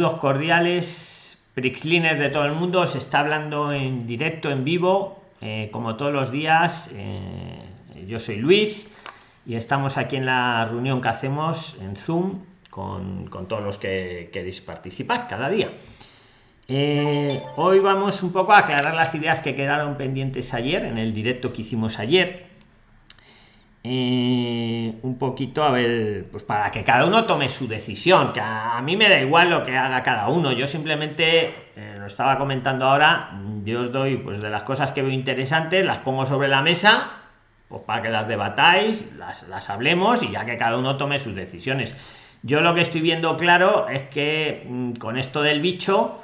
Saludos cordiales, Prixlines de todo el mundo. Se está hablando en directo, en vivo, eh, como todos los días. Eh, yo soy Luis y estamos aquí en la reunión que hacemos en Zoom con, todos los que queréis participar cada día. Eh, hoy vamos un poco a aclarar las ideas que quedaron pendientes ayer en el directo que hicimos ayer un poquito a ver, pues para que cada uno tome su decisión, que a, mí me da igual lo que haga cada uno, yo simplemente eh, lo estaba comentando ahora, yo os doy pues de las cosas que veo interesantes, las pongo sobre la mesa, pues para que las debatáis, las, las hablemos y ya que cada uno tome sus decisiones. Yo lo que estoy viendo claro es que mm, con esto del bicho,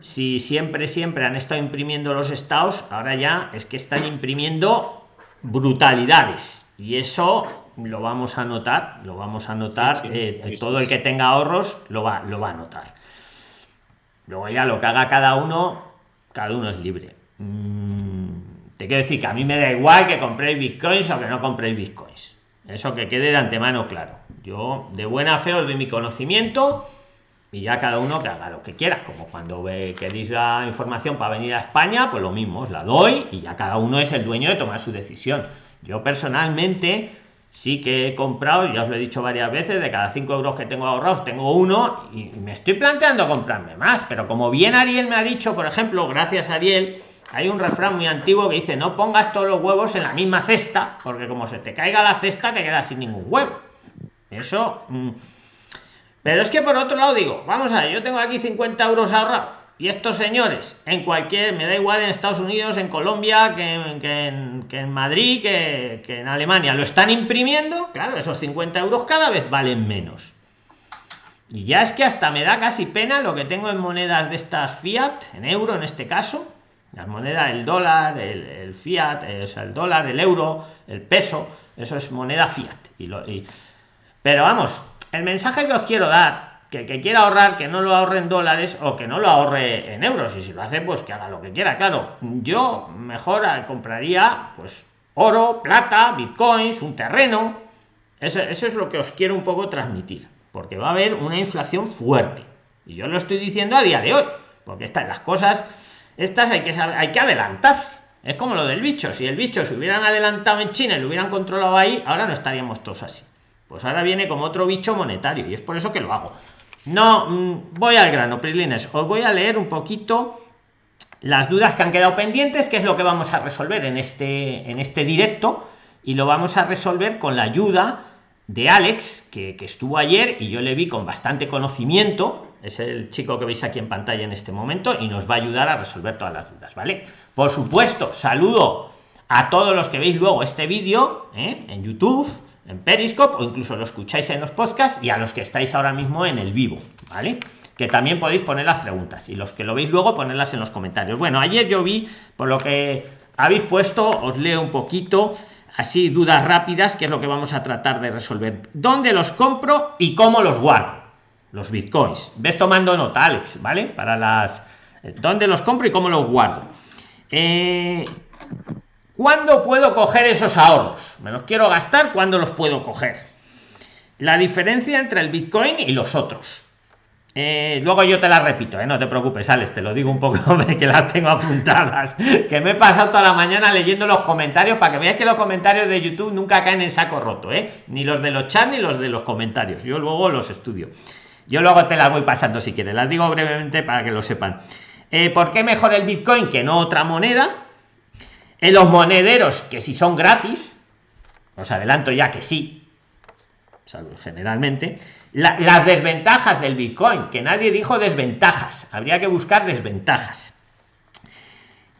si siempre, siempre han estado imprimiendo los estados, ahora ya es que están imprimiendo brutalidades y eso lo vamos a notar lo vamos a notar eh, todo el que tenga ahorros lo va lo va a notar. Luego ya lo que haga cada uno cada uno es libre. Mm, te quiero decir que a mí me da igual que compréis bitcoins o que no compréis bitcoins. Eso que quede de antemano claro. Yo de buena fe os doy mi conocimiento y ya cada uno que haga lo que quiera. Como cuando ve, queréis la información para venir a España pues lo mismo os la doy y ya cada uno es el dueño de tomar su decisión yo personalmente sí que he comprado, ya os lo he dicho varias veces, de cada 5 euros que tengo ahorrados, tengo uno y me estoy planteando comprarme más. Pero como bien Ariel me ha dicho, por ejemplo, gracias Ariel, hay un refrán muy antiguo que dice no pongas todos los huevos en la misma cesta, porque como se te caiga la cesta te quedas sin ningún huevo. Eso... Mm. Pero es que por otro lado digo, vamos a ver, yo tengo aquí 50 euros ahorrados y estos señores, en cualquier, me da igual en Estados Unidos, en Colombia, que, en, Madrid, que, en Alemania, lo están imprimiendo, claro, esos 50 euros cada vez valen menos. Y ya es que hasta me da casi pena lo que tengo en monedas de estas fiat, en euro en este caso, las monedas, el dólar, el, fiat, es el dólar, el euro, el peso, eso es moneda fiat. Pero vamos, el mensaje que os quiero dar que el que quiera ahorrar que no lo ahorre en dólares o que no lo ahorre en euros. Y si lo hace pues que haga lo que quiera claro. Yo mejor compraría pues oro plata bitcoins un terreno. Eso, eso es lo que os quiero un poco transmitir porque va a haber una inflación fuerte. Y yo lo estoy diciendo a día de hoy porque estas las cosas estas hay que hay que adelantarse. Es como lo del bicho. Si el bicho se hubieran adelantado en China y lo hubieran controlado ahí ahora no estaríamos todos así. Pues ahora viene como otro bicho monetario y es por eso que lo hago no, mm, voy al grano, Prilines. Os voy a leer un poquito las dudas que han quedado pendientes, que es lo que vamos a resolver en este, en este directo, y lo vamos a resolver con la ayuda de Alex, que, estuvo ayer y yo le vi con bastante conocimiento. Es el chico que veis aquí en pantalla en este momento y nos va a ayudar a resolver todas las dudas, ¿vale? Por supuesto, saludo a todos los que veis luego este vídeo ¿eh? en YouTube en Periscope o incluso lo escucháis en los podcasts y a los que estáis ahora mismo en el vivo, ¿vale? Que también podéis poner las preguntas y los que lo veis luego ponerlas en los comentarios. Bueno, ayer yo vi, por lo que habéis puesto, os leo un poquito, así dudas rápidas, que es lo que vamos a tratar de resolver. ¿Dónde los compro y cómo los guardo? Los bitcoins. Ves tomando nota, Alex, ¿vale? Para las... ¿Dónde los compro y cómo los guardo? Eh, ¿Cuándo puedo coger esos ahorros? Me los quiero gastar, ¿cuándo los puedo coger? La diferencia entre el Bitcoin y los otros. Eh, luego yo te la repito, eh, no te preocupes, Alex, te lo digo un poco que las tengo apuntadas. Que me he pasado toda la mañana leyendo los comentarios para que veáis que los comentarios de YouTube nunca caen en saco roto, ¿eh? Ni los de los chats ni los de los comentarios. Yo luego los estudio. Yo luego te las voy pasando si quieres. Las digo brevemente para que lo sepan. Eh, ¿Por qué mejor el Bitcoin que no otra moneda? En los monederos que si son gratis os adelanto ya que sí generalmente las desventajas del bitcoin que nadie dijo desventajas habría que buscar desventajas.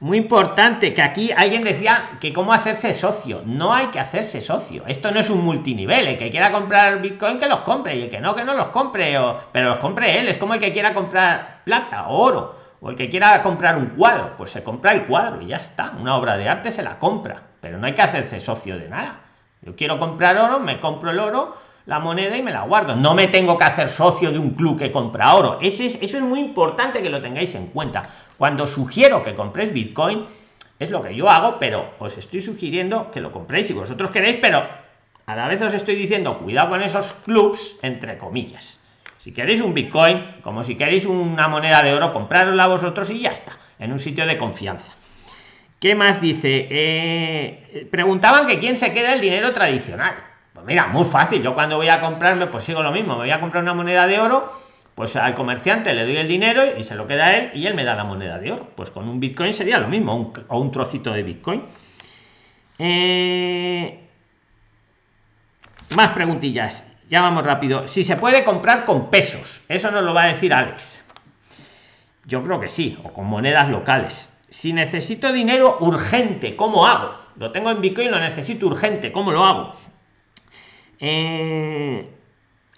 Muy importante que aquí alguien decía que cómo hacerse socio. No hay que hacerse socio. Esto no es un multinivel. El que quiera comprar bitcoin que los compre. Y el que no que no los compre o, pero los compre él. Es como el que quiera comprar plata o oro o el que quiera comprar un cuadro, pues se compra el cuadro y ya está. Una obra de arte se la compra, pero no hay que hacerse socio de nada. Yo quiero comprar oro, me compro el oro, la moneda y me la guardo. No me tengo que hacer socio de un club que compra oro. Es, eso es muy importante que lo tengáis en cuenta. Cuando sugiero que compréis Bitcoin, es lo que yo hago, pero os estoy sugiriendo que lo compréis si vosotros queréis, pero a la vez os estoy diciendo, cuidado con esos clubs, entre comillas. Si queréis un Bitcoin, como si queréis una moneda de oro, comprárosla vosotros y ya está, en un sitio de confianza. ¿Qué más dice? Eh, preguntaban que quién se queda el dinero tradicional. Pues mira, muy fácil. Yo cuando voy a comprarme, pues sigo lo mismo. Me voy a comprar una moneda de oro, pues al comerciante le doy el dinero y se lo queda él y él me da la moneda de oro. Pues con un Bitcoin sería lo mismo, o un trocito de Bitcoin. Eh, más preguntillas. Ya vamos rápido. Si se puede comprar con pesos, eso nos lo va a decir Alex. Yo creo que sí, o con monedas locales si necesito dinero urgente, ¿cómo hago? Lo tengo en Bitcoin, lo necesito urgente, ¿cómo lo hago? Eh,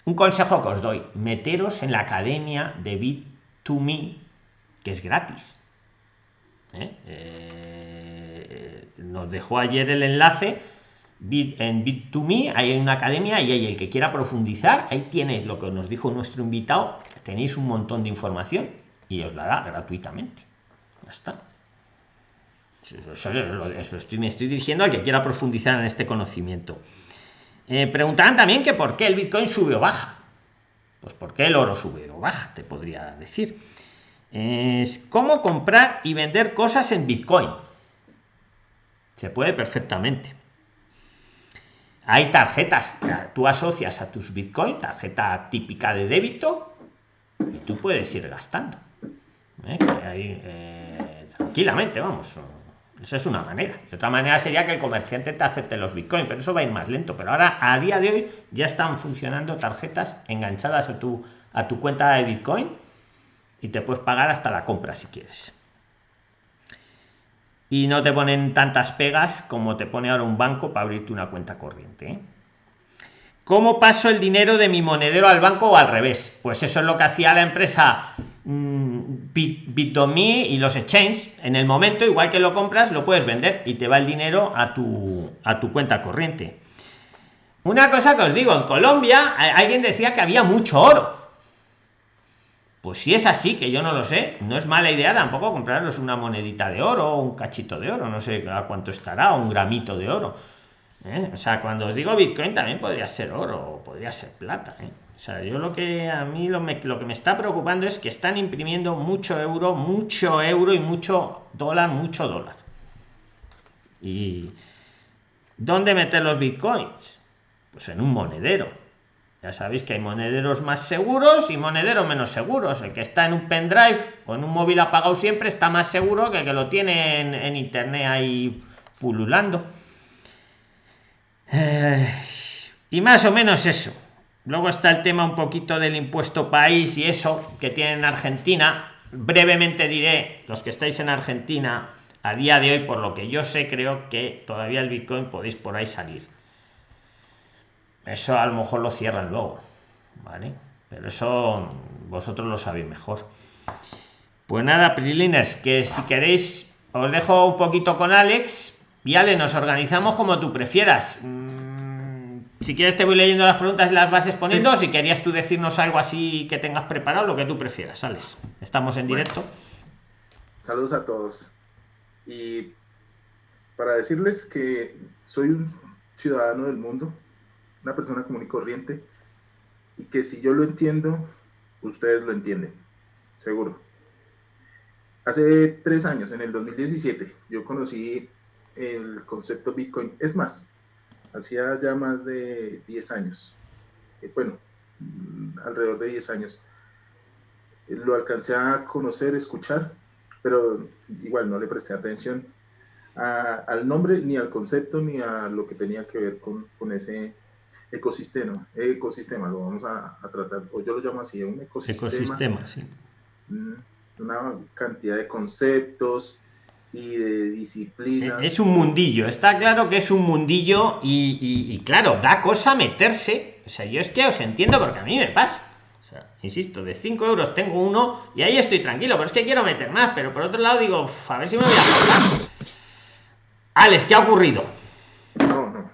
un consejo que os doy, meteros en la academia de Bit2Me, que es gratis. ¿Eh? Eh, nos dejó ayer el enlace en Bit2Me, hay una academia y hay el que quiera profundizar, ahí tienes lo que nos dijo nuestro invitado, tenéis un montón de información y os la da gratuitamente. Ya está. Eso, estoy, me estoy dirigiendo al que quiera profundizar en este conocimiento. Eh, preguntarán también que por qué el Bitcoin sube o baja. Pues porque el oro sube o baja, te podría decir. Es cómo comprar y vender cosas en Bitcoin. Se puede perfectamente. Hay tarjetas que tú asocias a tus Bitcoin, tarjeta típica de débito, y tú puedes ir gastando. ¿Eh? Eh, tranquilamente, vamos esa es una manera. De otra manera sería que el comerciante te acepte los bitcoins, pero eso va a ir más lento. Pero ahora, a día de hoy, ya están funcionando tarjetas enganchadas a tu, a tu cuenta de bitcoin y te puedes pagar hasta la compra si quieres. Y no te ponen tantas pegas como te pone ahora un banco para abrirte una cuenta corriente. ¿eh? ¿Cómo paso el dinero de mi monedero al banco o al revés? Pues eso es lo que hacía la empresa Mm, Bit.me y los exchanges en el momento igual que lo compras lo puedes vender y te va el dinero a tu a tu cuenta corriente una cosa que os digo en Colombia alguien decía que había mucho oro pues si es así que yo no lo sé no es mala idea tampoco compraros una monedita de oro o un cachito de oro no sé a cuánto estará un gramito de oro ¿eh? o sea cuando os digo bitcoin también podría ser oro o podría ser plata ¿eh? O sea, yo lo que a mí lo, lo que me está preocupando es que están imprimiendo mucho euro, mucho euro y mucho dólar, mucho dólar. ¿Y dónde meter los bitcoins? Pues en un monedero. Ya sabéis que hay monederos más seguros y monederos menos seguros. El que está en un pendrive o en un móvil apagado siempre está más seguro que el que lo tiene en, internet ahí pululando. Eh, y más o menos eso. Luego está el tema un poquito del impuesto país y eso que tiene en Argentina. Brevemente diré, los que estáis en Argentina, a día de hoy, por lo que yo sé, creo que todavía el Bitcoin podéis por ahí salir. Eso a lo mejor lo cierran luego, ¿vale? Pero eso vosotros lo sabéis mejor. Pues nada, Prilines, que si queréis, os dejo un poquito con Alex y Ale, nos organizamos como tú prefieras si quieres te voy leyendo las preguntas y las vas exponiendo. Si querías tú decirnos algo así que tengas preparado, lo que tú prefieras, sales. Estamos en directo. Saludos a todos. Y para decirles que soy un ciudadano del mundo, una persona común y corriente, y que si yo lo entiendo, ustedes lo entienden, seguro. Hace tres años, en el 2017, yo conocí el concepto Bitcoin. Es más, hacía ya más de 10 años, eh, bueno, mm, alrededor de 10 años. Eh, lo alcancé a conocer, escuchar, pero igual no le presté atención al nombre, ni al concepto, ni a lo que tenía que ver con, con ese ecosistema. Ecosistema, lo vamos a, tratar, o yo lo llamo así, un ecosistema. Ecosistema, sí. Una cantidad de conceptos, y de disciplinas. Es un mundillo, está claro que es un mundillo y, claro, da cosa meterse. O sea, yo es que os entiendo porque a mí me pasa. O sea, insisto, de 5 euros tengo uno y ahí estoy tranquilo, pero es que quiero meter más. Pero por otro lado digo, a ver si me voy a. Alex, ¿qué ha ocurrido?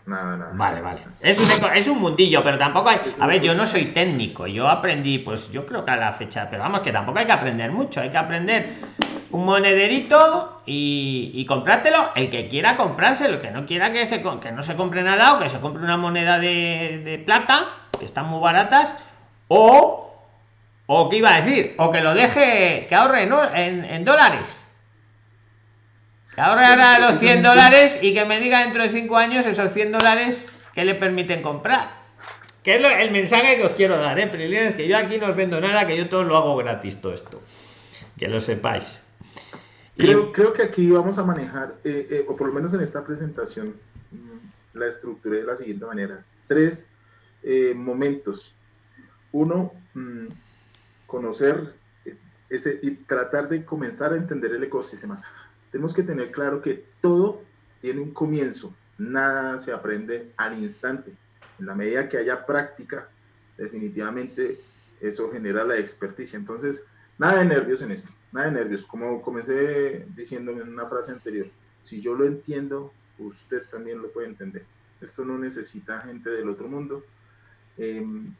No, no, nada, nada. Vale, vale. Es un, es un mundillo, pero tampoco hay. A ver, yo no soy técnico, yo aprendí, pues yo creo que a la fecha, pero vamos, que tampoco hay que aprender mucho, hay que aprender un monederito y, y comprártelo el que quiera comprárselo el que no quiera que se que no se compre nada o que se compre una moneda de, plata que están muy baratas o o que iba a decir, o que lo deje, que ahorre en, en dólares. Ahora los 100 dólares y que me diga dentro de 5 años esos 100 dólares que le permiten comprar. Que es el mensaje que os quiero dar, ¿eh? es que yo aquí no os vendo nada, que yo todo lo hago gratis, todo esto. Que lo sepáis. Creo, creo que aquí vamos a manejar, eh, eh, o por lo menos en esta presentación, mm, la estructura de la siguiente manera. Tres eh, momentos. Uno, mm, conocer ese y tratar de comenzar a entender el ecosistema. Tenemos que tener claro que todo tiene un comienzo, nada se aprende al instante. En la medida que haya práctica, definitivamente eso genera la experticia. Entonces, nada de nervios en esto, nada de nervios. Como comencé diciendo en una frase anterior, si yo lo entiendo, usted también lo puede entender. Esto no necesita gente del otro mundo, em,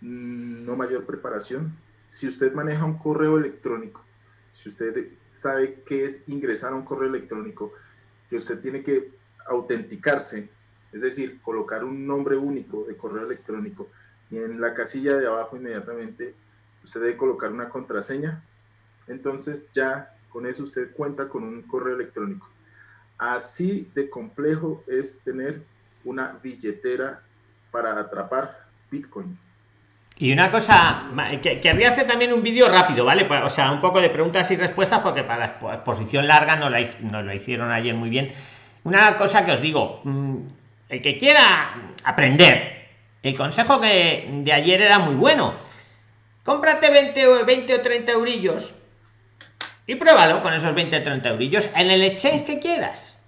no mayor preparación. Si usted maneja un correo electrónico, si usted sabe qué es ingresar a un correo electrónico, que usted tiene que autenticarse, es decir, colocar un nombre único de correo electrónico y en la casilla de abajo inmediatamente usted debe colocar una contraseña, entonces ya con eso usted cuenta con un correo electrónico. Así de complejo es tener una billetera para atrapar bitcoins. Y una cosa, que, que hacer también un vídeo rápido, ¿vale? O sea, un poco de preguntas y respuestas, porque para la exposición larga no la, no lo hicieron ayer muy bien. Una cosa que os digo, mm, el que quiera aprender, el consejo de ayer era muy bueno. Cómprate 20 o 20 o 30 eurillos y pruébalo con esos 20 o 30 eurillos en el exchange que quieras.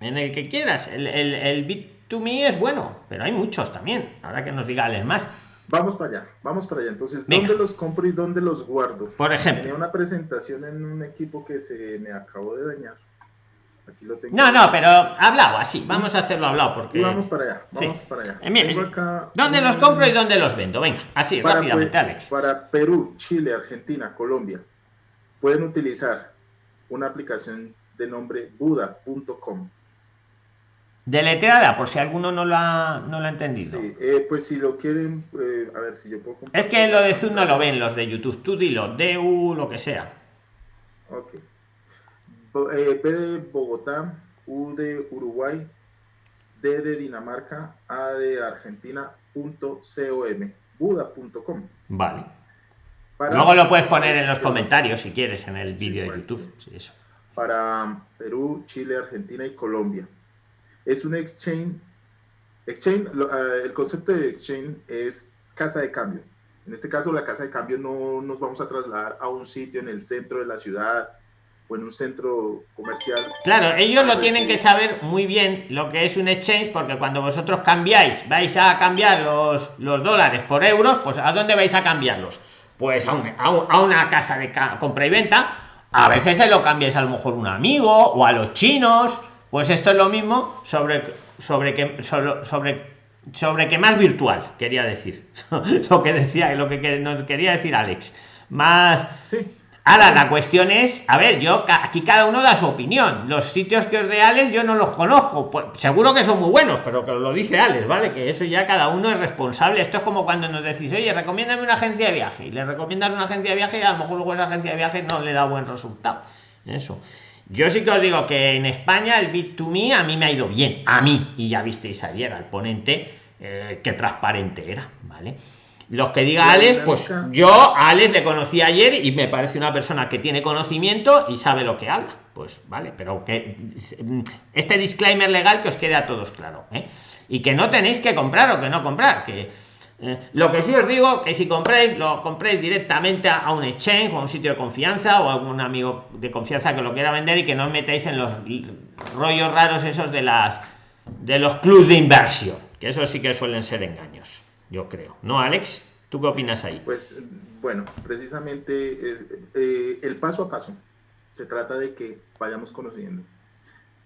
En el que quieras. El, el, el bit to me es bueno, pero hay muchos también. Ahora que nos diga alguien más. Vamos para allá, vamos para allá. Entonces, ¿dónde los compro y dónde los guardo? Por ejemplo. Tenía una presentación en un equipo que se me acabó de dañar. Aquí lo tengo. No, no, pero hablado así. Vamos a hacerlo hablado porque. vamos para allá, vamos para allá. Eh, ¿Dónde los compro y dónde los vendo? Venga, así, rápidamente, Alex. Para Perú, Chile, Argentina, Colombia, pueden utilizar una aplicación de nombre buda.com. Deletreada, por si alguno no lo ha, no lo ha entendido. Sí, eh, pues si lo quieren, eh, a ver si yo puedo Es que lo de Zoom no lo ven los de YouTube. Tú dilo, DU, lo que sea. Ok. Eh, B de Bogotá, U de Uruguay, D de Dinamarca, A de Argentina, punto com, buda.com. Vale. Luego lo puedes poner en los comentarios si quieres en el vídeo de YouTube. eso. Para Perú, Chile, Argentina y Colombia es un exchange. Exchange, ah, el concepto de exchange es casa de cambio. En este caso, la casa de cambio no nos vamos a trasladar a un sitio en el centro de la ciudad o en un centro comercial. Claro, ellos lo tienen que saber muy bien lo que es un exchange, porque cuando vosotros cambiáis, vais a cambiar los, los dólares por euros, pues ¿a dónde vais a cambiarlos? Pues a, a, una casa de compra y venta. A veces se lo cambiáis a lo mejor un amigo o a los chinos pues esto es lo mismo sobre sobre que sobre, sobre sobre que más virtual quería decir. Lo que decía lo que nos quería decir Alex. Más sí. ahora la cuestión es a ver yo aquí cada uno da su opinión. Los sitios que es reales yo no los conozco. Pues, seguro que son muy buenos pero que lo dice Alex vale que eso ya cada uno es responsable. Esto es como cuando nos decís oye recomiéndame una agencia de viaje y le recomiendas una agencia de viaje y a lo mejor luego esa agencia de viaje no le da buen resultado. Eso yo sí que os digo que en España el Bit2Me a mí me ha ido bien, a mí, y ya visteis ayer al ponente eh, qué transparente era, ¿vale? Los que diga Alex, pues yo a Alex le conocí ayer y me parece una persona que tiene conocimiento y sabe lo que habla. Pues vale, pero que este disclaimer legal que os quede a todos claro. ¿eh? Y que no tenéis que comprar o que no comprar, que eh, lo que sí os digo que si compréis, lo compréis directamente a, un exchange o a un sitio de confianza o a algún amigo de confianza que lo quiera vender y que no os metáis en los rollos raros esos de las de los clubes de inversión, que eso sí que suelen ser engaños, yo creo. ¿No, Alex? ¿Tú qué opinas ahí? Pues bueno, precisamente eh, el paso a paso. Se trata de que vayamos conociendo.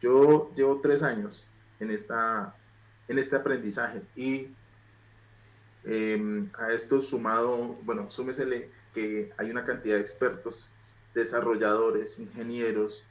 Yo llevo tres años en, esta, en este aprendizaje y Em, a esto sumado, bueno, súmesele que hay una cantidad de expertos, desarrolladores, ingenieros,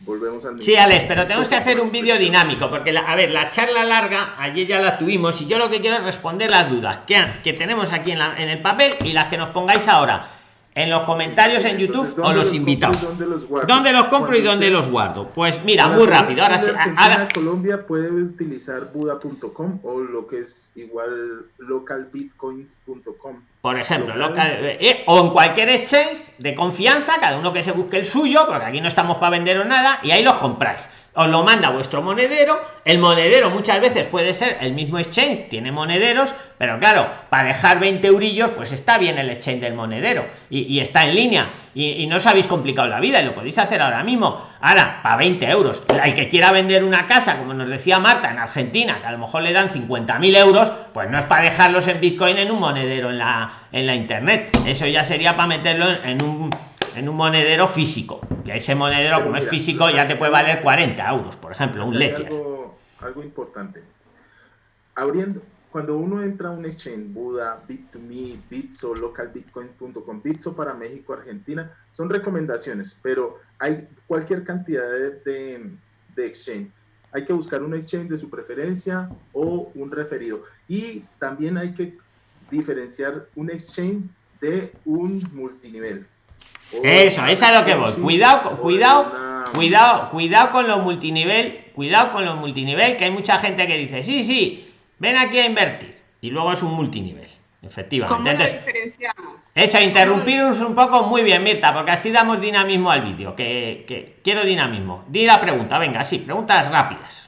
volvemos al Sí, Alex, pero tenemos que hacer un vídeo dinámico, porque, la, a ver, la charla larga, ayer ya la tuvimos, y yo lo que quiero es responder las dudas que, que tenemos aquí en, la, en el papel y las que nos pongáis ahora en los comentarios en YouTube o los, invitados. ¿Dónde los, ¿Dónde los compro y dónde los guardo? Pues mira, muy rápido. Ahora sí. Ahora... Colombia puede utilizar Buda.com o lo que es igual localbitcoins.com. Por ejemplo, local. Eh, o en cualquier exchange de confianza, cada uno que se busque el suyo, porque aquí no estamos para venderos nada, y ahí los compráis. Os lo manda vuestro monedero. El monedero muchas veces puede ser el mismo exchange tiene monederos pero claro para dejar 20 eurillos pues está bien el exchange del monedero y, está en línea y, no os habéis complicado la vida y lo podéis hacer ahora mismo. Ahora para 20 euros. El que quiera vender una casa como nos decía Marta en Argentina que a lo mejor le dan 50.000 euros pues no es para dejarlos en bitcoin en un monedero en la en la internet. Eso ya sería para meterlo en un en un monedero físico. Que ese monedero como es físico ya te puede valer 40 euros por ejemplo un leche algo, importante. Abriendo cuando uno entra a un exchange Buda Bit2Me Bitso localbitcoins.com Bitso para México Argentina son recomendaciones pero hay cualquier cantidad de, de exchange. Hay que buscar un exchange de su preferencia o un referido. Y también hay que diferenciar un exchange de un multinivel eso, esa es lo que voy. Cuidado, cuidado, cuidado, cuidado con los multinivel, cuidado con los multinivel, que hay mucha gente que dice, sí, sí, ven aquí a invertir. Y luego es un multinivel. Efectivamente. ¿Cómo lo diferenciamos? Eso, interrumpiros un poco muy bien, Mirta, porque así damos dinamismo al vídeo. Que, quiero dinamismo. Di la pregunta, venga, sí, preguntas rápidas.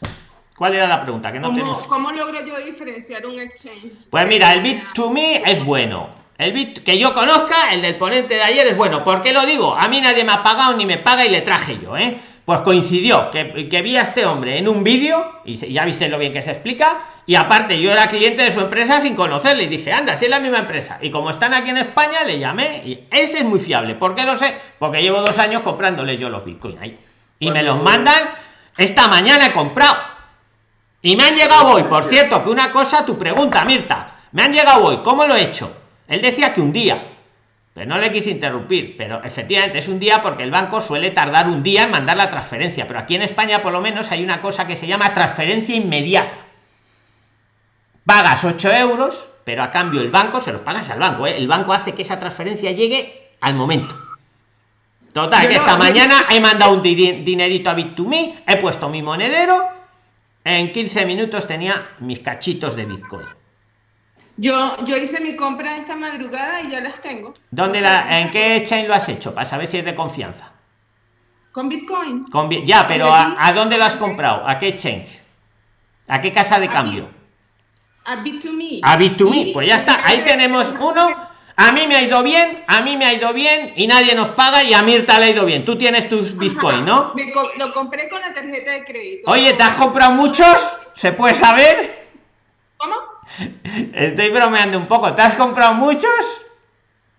¿Cuál era la pregunta? Que no ¿Cómo, ¿Cómo logro yo diferenciar un exchange? Pues mira, el bit to me es bueno el bit que yo conozca, el del ponente de ayer es bueno. ¿Por qué lo digo? A mí nadie me ha pagado ni me paga y le traje yo, ¿eh? Pues coincidió que, que vi a este hombre en un vídeo, y ya viste lo bien que se explica, y aparte yo era cliente de su empresa sin conocerle, y dije, anda, si es la misma empresa. Y como están aquí en España, le llamé, y ese es muy fiable. ¿Por qué lo sé? Porque llevo dos años comprándole yo los bitcoins ahí. Y me los mandan, esta mañana he comprado. Y me han llegado hoy, por cierto, que una cosa, tu pregunta, Mirta, me han llegado hoy, ¿cómo lo he hecho? Él decía que un día, pero no le quise interrumpir, pero efectivamente es un día porque el banco suele tardar un día en mandar la transferencia, pero aquí en España por lo menos hay una cosa que se llama transferencia inmediata. Pagas 8 euros, pero a cambio el banco se los pagas al banco, ¿eh? el banco hace que esa transferencia llegue al momento. Total, que esta mañana he mandado un dinerito a Bit2Me, he puesto mi monedero, en 15 minutos tenía mis cachitos de Bitcoin. Yo, yo hice mi compra esta madrugada y ya las tengo. ¿Dónde la, ¿En qué chain lo has hecho? Para saber si es de confianza. Con Bitcoin. Con, ya, pero a, dónde lo has comprado? ¿A qué chain? ¿A qué casa de cambio? A Bit2Me. A Bit2Me, pues ya está. Ahí tenemos uno. A mí me ha ido bien, a mí me ha ido bien y nadie nos paga y a Mirta le ha ido bien. Tú tienes tus Bitcoin, ¿no? lo compré con la tarjeta de crédito. Oye, ¿te has comprado muchos? ¿Se puede saber? ¿Cómo? Estoy bromeando un poco. ¿Te has comprado muchos?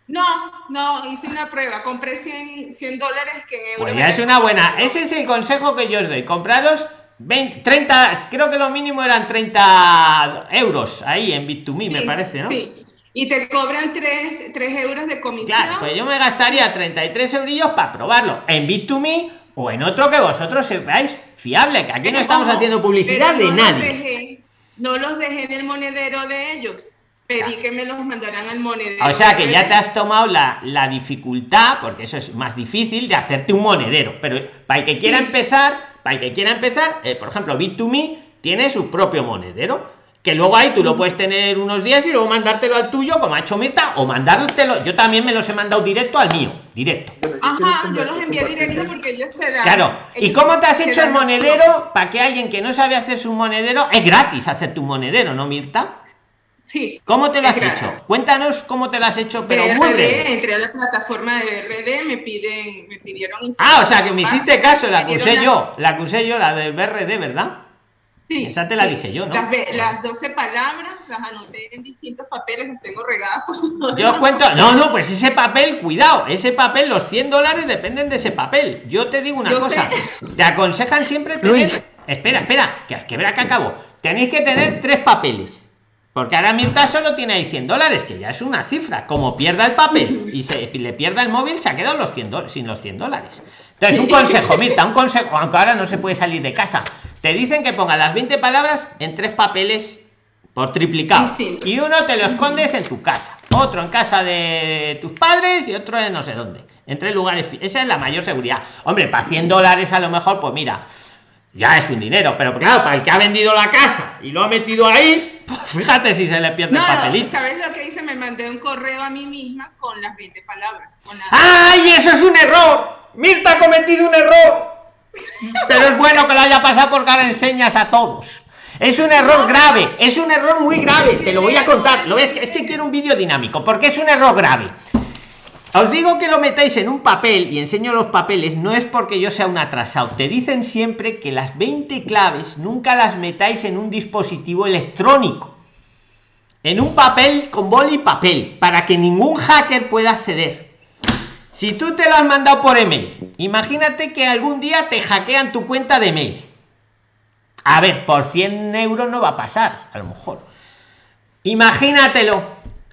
No, no, hice una prueba. Compré 100, 100 dólares que Pues ya es una buena. Ese es el consejo que yo os doy. Compraros 20, 30, creo que lo mínimo eran 30 euros ahí en Bit2Me, me parece, ¿no? Sí. Y te cobran 3, 3 euros de comisión. Ya, pues yo me gastaría 33 eurillos para probarlo en Bit2Me o en otro que vosotros sepáis fiable, que aquí no estamos haciendo publicidad de nadie no los dejé en el monedero de ellos. Pedí que me los mandaran al monedero. O sea que ya te has tomado la, la dificultad, porque eso es más difícil, de hacerte un monedero. Pero para el que quiera empezar, para el que quiera empezar, eh, por ejemplo, Bit2Me tiene su propio monedero que luego ahí tú lo puedes tener unos días y luego mandártelo al tuyo como ha hecho Mirta o mandártelo yo también me los he mandado directo al mío directo Ajá, yo los envié directo porque ellos te dan claro y cómo te has hecho el monedero para que alguien que no sabe hacer su monedero es gratis hacer tu monedero no Mirta Sí. ¿Cómo te lo has hecho? Cuéntanos cómo te lo has hecho, pero muy breve. Entré a la plataforma de BRD, me piden, me pidieron Ah, o sea que me hiciste caso, la acusé yo, la acusé yo, la del BRD, ¿verdad? Sí, Esa te la dije yo, ¿no? Las, las, 12 palabras las anoté en distintos papeles, las tengo regadas por su Yo cuento, no, no, pues ese papel, cuidado, ese papel, los 100 dólares dependen de ese papel. Yo te digo una cosa, te aconsejan siempre tener... Luis. Espera, espera, que, que verá que acabo. Tenéis que tener tres papeles Porque ahora mientras solo tiene ahí 100 dólares, que ya es una cifra. Como pierda el papel y se le pierda el móvil, se ha quedado los 100 sin los 100 dólares. Entonces, un consejo, Mirta, un consejo, aunque ahora no se puede salir de casa. Te dicen que ponga las 20 palabras en tres papeles por triplicado. Y uno te lo escondes en tu casa, otro en casa de tus padres y otro en no sé dónde. En tres lugares. Esa es la mayor seguridad. Hombre, para 100 dólares a lo mejor, pues mira, ya es un dinero, pero claro, para el que ha vendido la casa y lo ha metido ahí, pues fíjate si se le pierde el papelito. ¿Sabes lo que hice? Me mandé un correo a mí misma con las 20 palabras. ¡Ay, eso es un error! Mirta ha cometido un error. Pero es bueno que lo haya pasado porque ahora enseñas a todos. Es un error grave, es un error muy grave. Te lo voy a contar. Lo ves es que quiero un vídeo dinámico, porque es un error grave. Os digo que lo metáis en un papel y enseño los papeles, no es porque yo sea un atrasado. Te dicen siempre que las 20 claves nunca las metáis en un dispositivo electrónico. En un papel con boli y papel, para que ningún hacker pueda acceder. Si tú te lo has mandado por email, imagínate que algún día te hackean tu cuenta de mail a ver, por 100 euros no va a pasar, a lo mejor. Imagínatelo.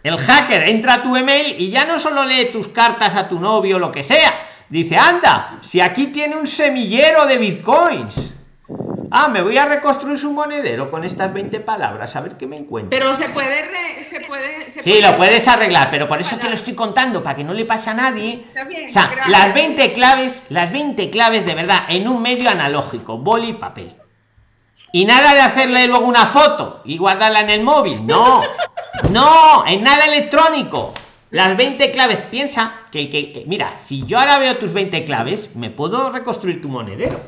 El hacker entra a tu email y ya no solo lee tus cartas a tu novio, lo que sea. Dice, anda, si aquí tiene un semillero de bitcoins. Ah, me voy a reconstruir su monedero con estas 20 palabras, a ver qué me encuentro. Pero se puede, se puede, sí, lo puedes arreglar, pero por eso te lo estoy contando, para que no le pase a nadie. o sea, las 20 claves, las 20 claves de verdad, en un medio analógico, boli y papel y nada de hacerle luego una foto y guardarla en el móvil no no en nada electrónico las 20 claves piensa que, que mira si yo ahora veo tus 20 claves me puedo reconstruir tu monedero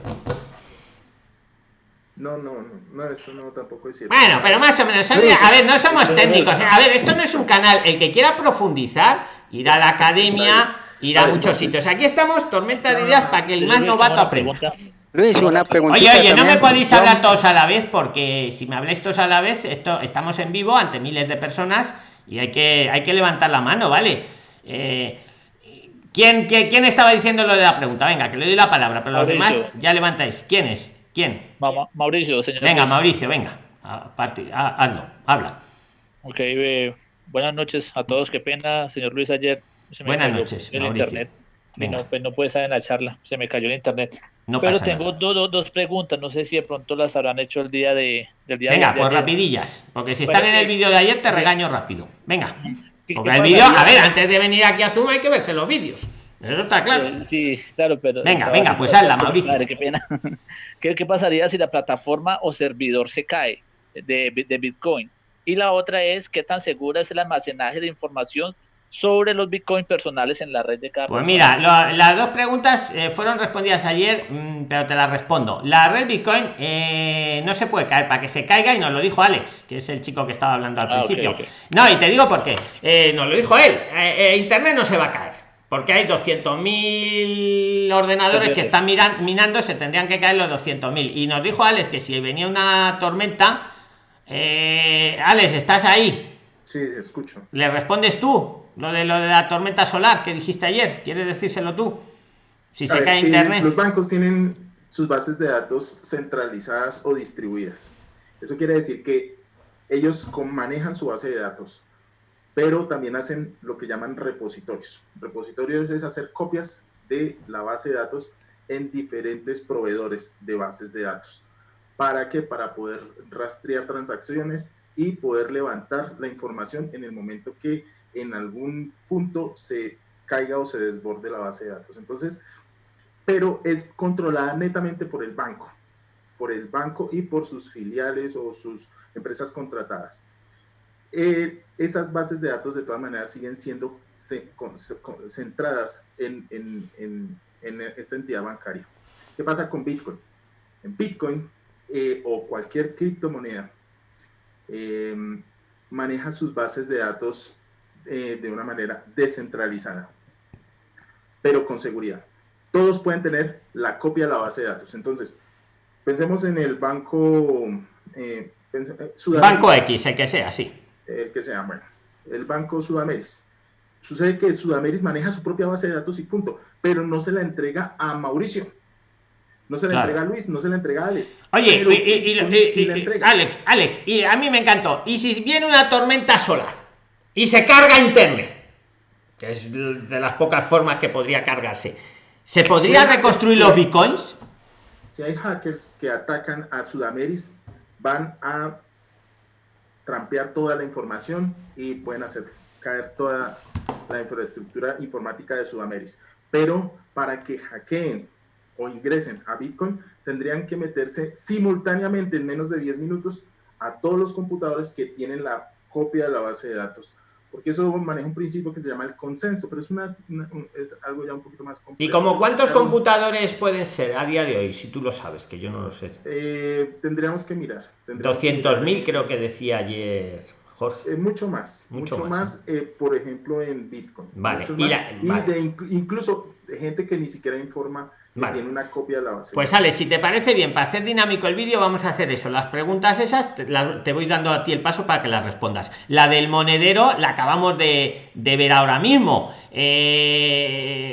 no, no, no, eso no tampoco es cierto. Bueno, pero más o menos, a ver, no somos técnicos. A ver, esto no es un canal. El que quiera profundizar, ir a la academia, ir a muchos sitios. Aquí estamos, tormenta de ideas para que el más novato aprenda. Luis, una pregunta. Oye, oye, no me podéis hablar todos a la vez porque si me habláis todos a la vez, esto estamos en vivo ante miles de personas y hay que, hay que levantar la mano, ¿vale? Eh, ¿quién, quién, estaba diciendo lo de la pregunta? Venga, que le doy la palabra, pero los demás ya levantáis. ¿Quién es? ¿Quién? Mauricio, señor. Venga, Mauricio, venga. hazlo, habla. Ok, eh, buenas noches a todos. Qué pena, señor Luis, ayer se me buenas noches, el internet. no, pues no puede estar en la charla, se me cayó el internet. Pero tengo dos, preguntas, no sé si de pronto las habrán hecho el día de, del día Venga, pues rapidillas, porque si están en el vídeo de ayer te regaño rápido. Venga. Porque el vídeo, a ver, antes de venir aquí a Zoom hay que verse los vídeos. Eso está claro. Sí, claro, pero. Venga, venga, pues hazla, Mauricio. qué pena. ¿Qué, ¿Qué, pasaría si la plataforma o servidor se cae de, de Bitcoin? Y la otra es, ¿qué tan segura es el almacenaje de información sobre los bitcoins personales en la red de cada Pues mira, las dos preguntas eh, fueron respondidas ayer, mm, pero te las respondo. La red bitcoin eh, no se puede caer para que se caiga y nos lo dijo Alex, que es el chico que estaba hablando al ah, principio. No, y te digo por qué. Eh, nos lo dijo él. Internet no se va a caer. Porque hay 200.000 ordenadores que están miran, minando, se tendrían que caer los 200.000. Y nos dijo Alex que si venía una tormenta, Alex, ¿estás ahí? Sí, escucho. ¿Le respondes tú? Lo de lo de la tormenta solar que dijiste ayer, ¿quieres decírselo tú? Si se cae internet. Los bancos tienen sus bases de datos centralizadas o distribuidas. Eso quiere decir que ellos manejan su base de datos, pero también hacen lo que llaman repositorios. Repositorios es hacer copias de la base de datos en diferentes proveedores de bases de datos. ¿Para qué? Para poder rastrear transacciones y poder levantar la información en el momento que en algún punto se caiga o se desborde la base de datos. Entonces, pero es controlada netamente por el banco, por el banco y por sus filiales o sus empresas contratadas. Eh, esas bases de datos de todas maneras siguen siendo centradas en, en, esta entidad bancaria. ¿Qué pasa con Bitcoin? En Bitcoin eh, o cualquier criptomoneda Em, maneja sus bases de datos eh, de una manera descentralizada, pero con seguridad. Todos pueden tener la copia de la base de datos. Entonces, pensemos en el banco eh, eh Banco X, el que sea, sí. El que sea, bueno. El banco Sudameris. Sucede que Sudameris maneja su propia base de datos y punto, pero no se la entrega a Mauricio. No se le entrega a Luis, no se le entrega a Alex. Oye, y, Alex, Alex, y a mí me encantó. ¿Y si viene una tormenta solar y se carga internet? Que es de las pocas formas que podría cargarse. ¿Se podría reconstruir los bitcoins? Si hay hackers que atacan a Sudameris, van a trampear toda la información y pueden hacer caer toda la infraestructura informática de Sudameris. Pero para que hackeen o ingresen a Bitcoin, tendrían que meterse simultáneamente en menos de 10 minutos a todos los computadores que tienen la copia de la base de datos. Porque eso maneja un principio que se llama el consenso, pero es, una, es algo ya un poquito más complejo. ¿Y como cuántos computadores pueden ser a día de hoy, si tú lo sabes, que yo no lo sé? Eh, tendríamos que mirar. 200.000 creo que decía ayer Jorge. Eh, mucho más, mucho, más, eh, por ejemplo, en Bitcoin. Vale. y, de, incluso de gente que ni siquiera informa tiene una copia de la base. Pues Ale, si te parece bien, para hacer dinámico el vídeo vamos a hacer eso. Las preguntas esas te, voy dando a ti el paso para que las respondas. La del monedero la acabamos de, ver ahora mismo. Eh,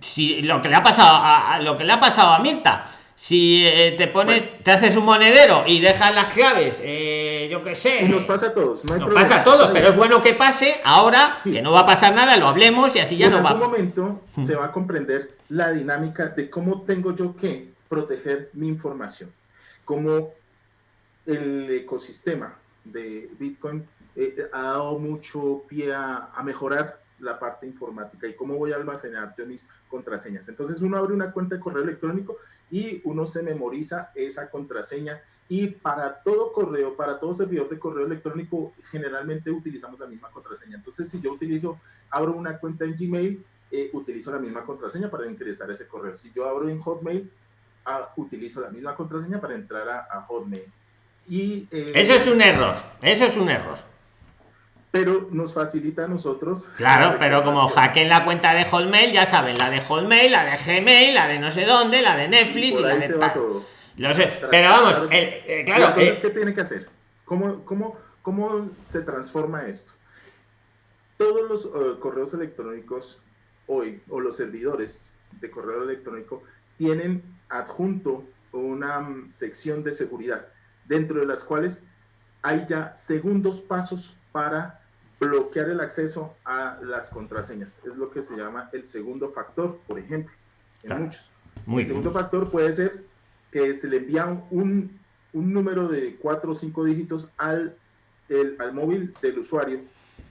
si lo que le ha pasado a, lo que le ha pasado a Mirta si eh, te pones te haces un monedero y dejas las claves eh, yo qué sé. Y nos pasa a todos no nos pasa a todos pero es bueno que pase ahora que no va a pasar nada lo hablemos y así ya no va. en algún momento se va a comprender la dinámica de cómo tengo yo que proteger mi información. Como el ecosistema de Bitcoin eh, ha dado mucho pie a mejorar la parte informática y cómo voy a almacenar yo mis contraseñas. Entonces uno abre una cuenta de correo electrónico y uno se memoriza esa contraseña y para todo correo, para todo servidor de correo electrónico, generalmente utilizamos la misma contraseña. Entonces si yo utilizo, abro una cuenta en Gmail, eh, utilizo la misma contraseña para ingresar ese correo. Si yo abro en Hotmail, ah, utilizo la misma contraseña para entrar a, Hotmail. Y, eh, eso es un error, eso es un error pero nos facilita a nosotros. Claro, pero como hackeen la cuenta de Hotmail, ya saben, la de Hotmail, la de Gmail, la de no sé dónde, la de Netflix y, la de todo. Lo sé, pero vamos, eh, claro. Entonces, ¿qué tiene que hacer? ¿Cómo, cómo, cómo se transforma esto? Todos los eh, correos electrónicos hoy, o los servidores de correo electrónico, tienen adjunto una mm, sección de seguridad, dentro de las cuales hay ya segundos pasos para bloquear el acceso a las contraseñas. Es lo que se llama el segundo factor, por ejemplo, en muchos. el segundo factor puede ser que se le envía un, un número de cuatro o cinco dígitos al, el, al móvil del usuario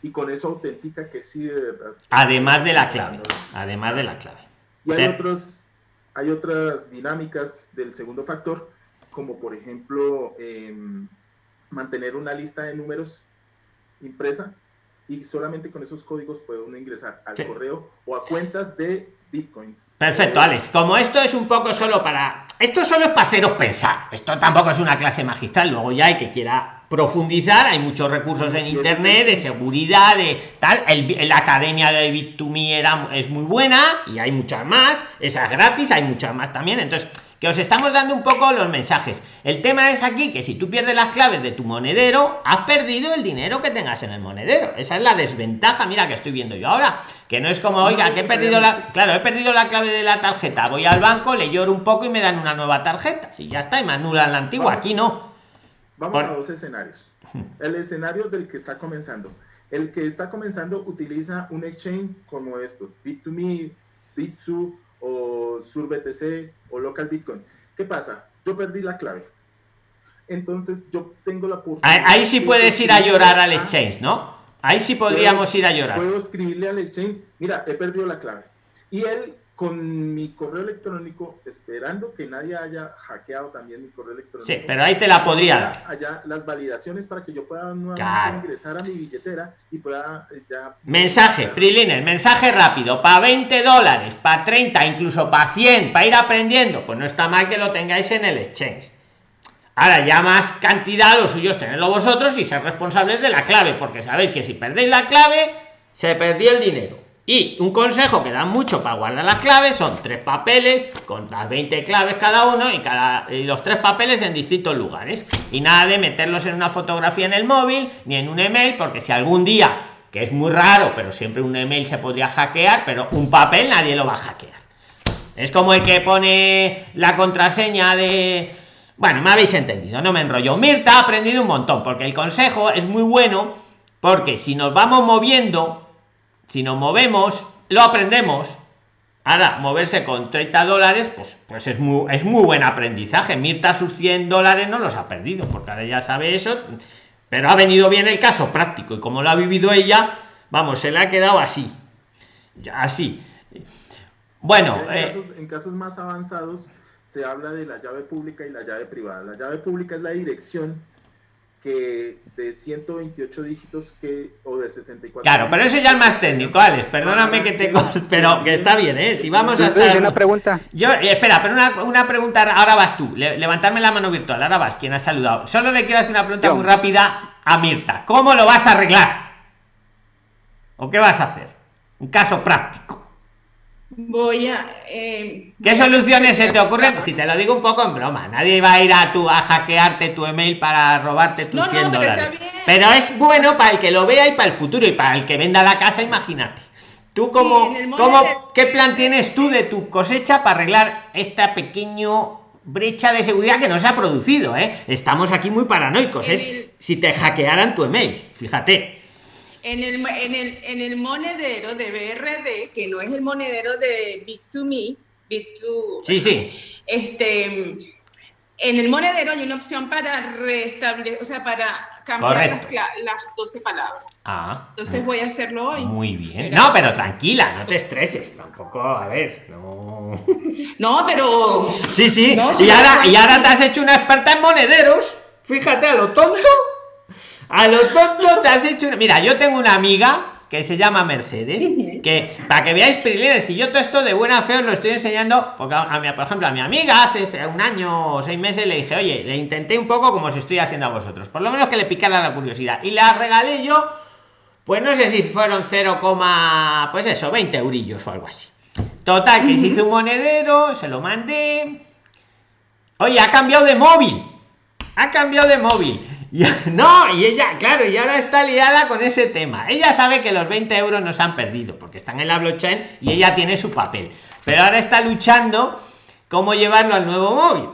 y con eso autentica que sí de verdad. Además de la clave. Además de la clave. Y hay, otros, hay otras dinámicas del segundo factor, como por ejemplo em, mantener una lista de números impresa y solamente con esos códigos puede uno ingresar al correo o a cuentas de bitcoins. Perfecto, Alex. Como esto es un poco solo para. Esto solo es para haceros pensar. Esto tampoco es una clase magistral. Luego ya hay que quiera profundizar. Hay muchos recursos en internet de seguridad, de tal. El, la academia de Bit2Me era, es muy buena y hay muchas más. Esa es gratis, hay muchas más también. Entonces que os estamos dando un poco los mensajes. El tema es aquí que si tú pierdes las claves de tu monedero, has perdido el dinero que tengas en el monedero. Esa es la desventaja, mira que estoy viendo yo ahora, que no es como, oiga, que he perdido la, claro, he perdido la clave de la tarjeta, voy al banco, le lloro un poco y me dan una nueva tarjeta y ya está, y me anulan la antigua, aquí no. Vamos a dos escenarios. El escenario del que está comenzando. El que está comenzando utiliza un exchange como esto, Bit2Me, Bit2 o SurBTC o Local Bitcoin. ¿Qué pasa? Yo perdí la clave. Entonces yo tengo la oportunidad. Ahí, sí puedes ir a llorar al exchange, ¿no? Ahí sí podríamos ir a llorar. Puedo escribirle al exchange, mira, he perdido la clave. Y él con mi correo electrónico, esperando que nadie haya hackeado también mi correo electrónico. Sí, pero ahí te la podría dar. Allá las validaciones para que yo pueda nuevamente ingresar a mi billetera y pueda eh, ya... Mensaje, Priliner, mensaje rápido, para 20 dólares, para 30, incluso para 100, para ir aprendiendo, pues no está mal que lo tengáis en el exchange. Ahora ya más cantidad, lo suyo es tenerlo vosotros y ser responsables de la clave, porque sabéis que si perdéis la clave, se perdió el dinero. Y un consejo que dan mucho para guardar las claves son tres papeles con las 20 claves cada uno y cada los tres papeles en distintos lugares. Y nada de meterlos en una fotografía en el móvil ni en un email, porque si algún día, que es muy raro, pero siempre un email se podría hackear, pero un papel nadie lo va a hackear. Es como el que pone la contraseña de. Bueno, me habéis entendido, no me enrollo. Mirta ha aprendido un montón, porque el consejo es muy bueno, porque si nos vamos moviendo, si nos movemos, lo aprendemos. Ahora, moverse con 30 dólares, pues, pues es muy, es muy buen aprendizaje. Mirta sus 100 dólares no los ha perdido, porque ahora ya sabe eso, pero ha venido bien el caso práctico y como lo ha vivido ella, vamos, se le ha quedado así. Así. Bueno. En, casos, en casos más avanzados se habla de la llave pública y la llave privada. La llave pública es la dirección que de 128 dígitos que o de 64 claro pero eso ya es más técnico Alex perdóname que te pero que está bien eh si vamos a hacer una pregunta. Yo espera pero una, una, pregunta ahora vas tú levantarme la mano virtual ahora vas quien ha saludado. Solo le quiero hacer una pregunta muy rápida a Mirta cómo lo vas a arreglar o qué vas a hacer un caso práctico voy a... Eh, ¿Qué soluciones se te ocurren? Si te lo digo un poco en broma, nadie va a ir a tu a hackearte tu email para robarte tus 100 dólares. Pero es bueno para el que lo vea y para el futuro y para el que venda la casa, imagínate. ¿Tú cómo, cómo qué plan tienes tú de tu cosecha para arreglar esta pequeño brecha de seguridad que no se ha producido? ¿eh? Estamos aquí muy paranoicos. Es si te hackearan tu email, fíjate. En el, en, el, en el monedero de BRD, que no es el monedero de Bit2Me, Bit2... Sí, sí. Este, en el monedero hay una opción para restablecer, o sea, para cambiar las, 12 palabras. Ah. Entonces voy a hacerlo hoy. Muy bien. No, pero tranquila, no te estreses. Tampoco, a ver, no. No, pero. Sí, sí. y, ahora, y ahora te has hecho una experta en monederos. Fíjate a lo tonto. A lo tonto te has hecho. Mira, yo tengo una amiga que se llama Mercedes, que para que veáis si yo todo esto de buena fe os lo estoy enseñando, porque a, mí, por ejemplo, a mi amiga hace un año o seis meses le dije, oye, le intenté un poco como os estoy haciendo a vosotros, por lo menos que le picara la curiosidad, y la regalé yo, pues no sé si fueron 0, pues eso, 20 eurillos o algo así. Total, que se hizo un monedero, se lo mandé. Oye, ha cambiado de móvil. Ha cambiado de móvil no, y ella, claro, y ahora está liada con ese tema. Ella sabe que los 20 euros no se han perdido porque están en la blockchain y ella tiene su papel. Pero ahora está luchando cómo llevarlo al nuevo móvil.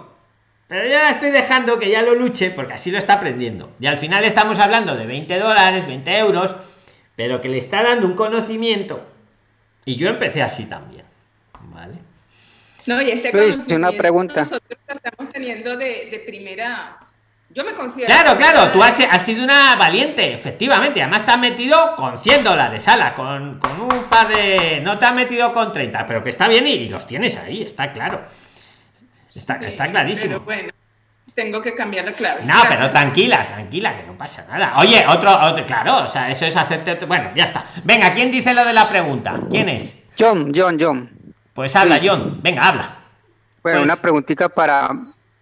Pero ya estoy dejando que ya lo luche porque así lo está aprendiendo. Y al final estamos hablando de 20 dólares, 20 euros, pero que le está dando un conocimiento. Y yo empecé así también. ¿Vale? No, y este pues, una pregunta. nosotros estamos teniendo de, de primera yo me considero. Claro, claro, tú has, sido una valiente, efectivamente. Además, te has metido con 100 dólares, ala, con, con un par de. No te has metido con 30, pero que está bien y, los tienes ahí, está claro. Está, está clarísimo. bueno, tengo que cambiar la clave. No, pero tranquila, tranquila, que no pasa nada. Oye, otro, otro, claro, o sea, eso es hacerte. Bueno, ya está. Venga, ¿quién dice lo de la pregunta? ¿Quién es? John, John, John. Pues habla, John. Venga, habla. Bueno, pues una preguntita para